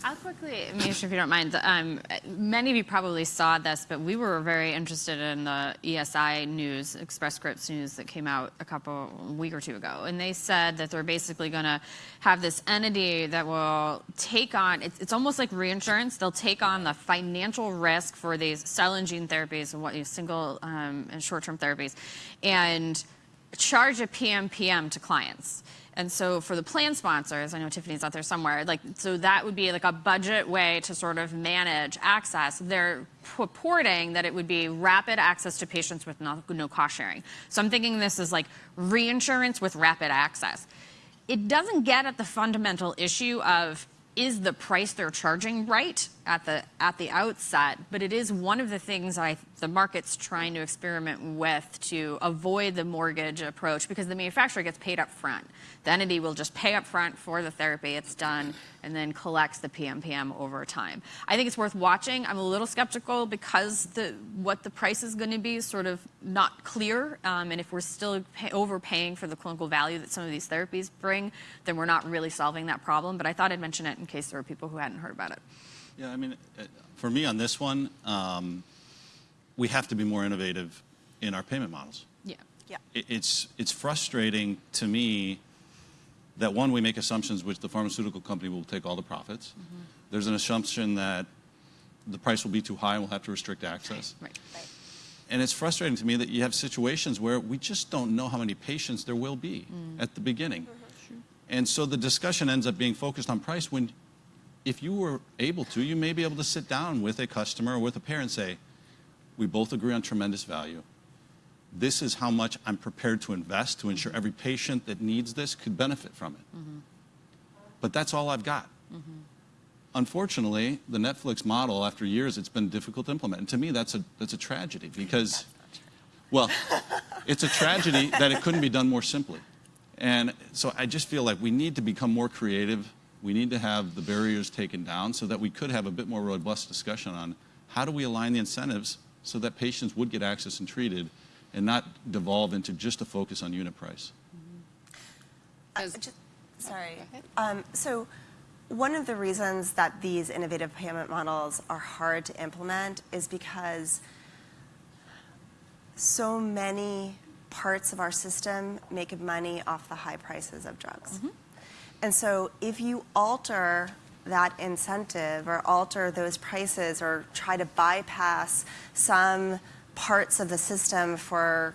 I'll quickly, Misha, if you don't mind. Um, many of you probably saw this, but we were very interested in the ESI news, Express Scripts news that came out a couple, week or two ago. And they said that they're basically going to have this entity that will take on, it's, it's, almost like reinsurance. They'll take on the financial risk for these cell and gene therapies and what these single um, and short-term therapies and charge a PMPM to clients. And so for the plan sponsors, I know Tiffany's out there somewhere, like, so that would be like a budget way to sort of manage access. They're purporting that it would be rapid access to patients with no, no cost sharing. So I'm thinking this is like reinsurance with rapid access. It doesn't get at the fundamental issue of is the price they're charging right at the at the outset, but it is one of the things I the market's trying to experiment with to avoid the mortgage approach because the manufacturer gets paid up front. The entity will just pay up front for the therapy, it's done, and then collects the PMPM over time. I think it's worth watching. I'm a little skeptical because the what the price is going to be is sort of not clear, um, and if we're still pay, overpaying for the clinical value that some of these therapies bring, then we're not really solving that problem. But I thought I'd mention it in case there were people who hadn't heard about it. Yeah, I mean, uh, for me on this one, um, we have to be more innovative in our payment models. Yeah. Yeah. It, it's, it's frustrating to me that one, we make assumptions which the pharmaceutical company will take all the profits. Mm-hmm. There's an assumption that the price will be too high and we'll have to restrict access. Right. Right. And it's frustrating to me that you have situations where we just don't know how many patients there will be Mm. at the beginning. And so the discussion ends up being focused on price when if you were able to, you may be able to sit down with a customer or with a parent and say, we both agree on tremendous value. This is how much I'm prepared to invest to ensure every patient that needs this could benefit from it. But that's all I've got. Unfortunately, the Netflix model, after years, it's been difficult to implement. And to me, that's a, that's a tragedy because, well, it's a tragedy that it couldn't be done more simply. And so I just feel like we need to become more creative. We need to have the barriers taken down so that we could have a bit more robust discussion on how do we align the incentives so that patients would get access and treated and not devolve into just a focus on unit price. Uh, just- Sorry. Um, So one of the reasons that these innovative payment models are hard to implement is because so many parts of our system make money off the high prices of drugs. And so if you alter that incentive or alter those prices or try to bypass some parts of the system for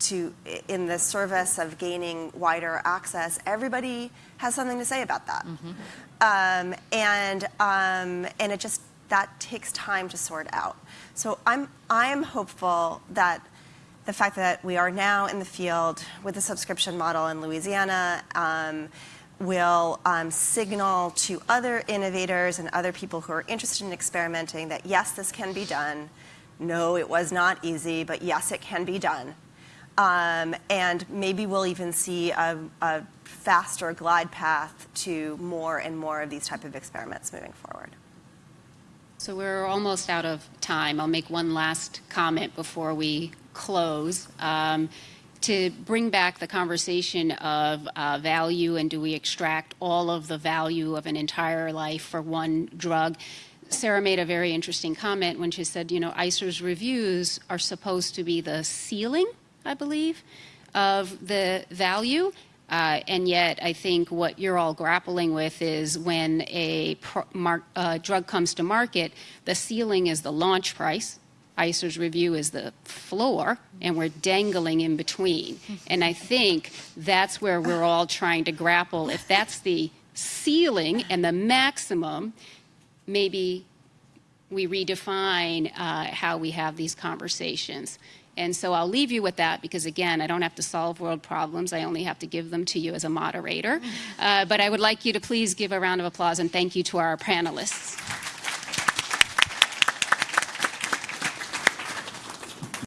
to in the service of gaining wider access, everybody has something to say about that. Um, and um, and it just that takes time to sort out. So I'm I'm hopeful that the fact that we are now in the field with the subscription model in Louisiana um, will um, signal to other innovators and other people who are interested in experimenting that yes, this can be done. No, it was not easy, but yes, it can be done. Um, and maybe we'll even see a, a faster glide path to more and more of these type of experiments moving forward. So we're almost out of time. I'll make one last comment before we close. Um, to bring back the conversation of uh, value and do we extract all of the value of an entire life for one drug? Sarah made a very interesting comment when she said, you know, ICER's reviews are supposed to be the ceiling, I believe, of the value. Uh, and yet, I think what you're all grappling with is when a uh, drug comes to market, the ceiling is the launch price. ICER's review is the floor, and we're dangling in between. And I think that's where we're all trying to grapple. If that's the ceiling and the maximum, maybe we redefine uh, how we have these conversations. And so I'll leave you with that because, again, I don't have to solve world problems. I only have to give them to you as a moderator. Uh, but I would like you to please give a round of applause and thank you to our panelists.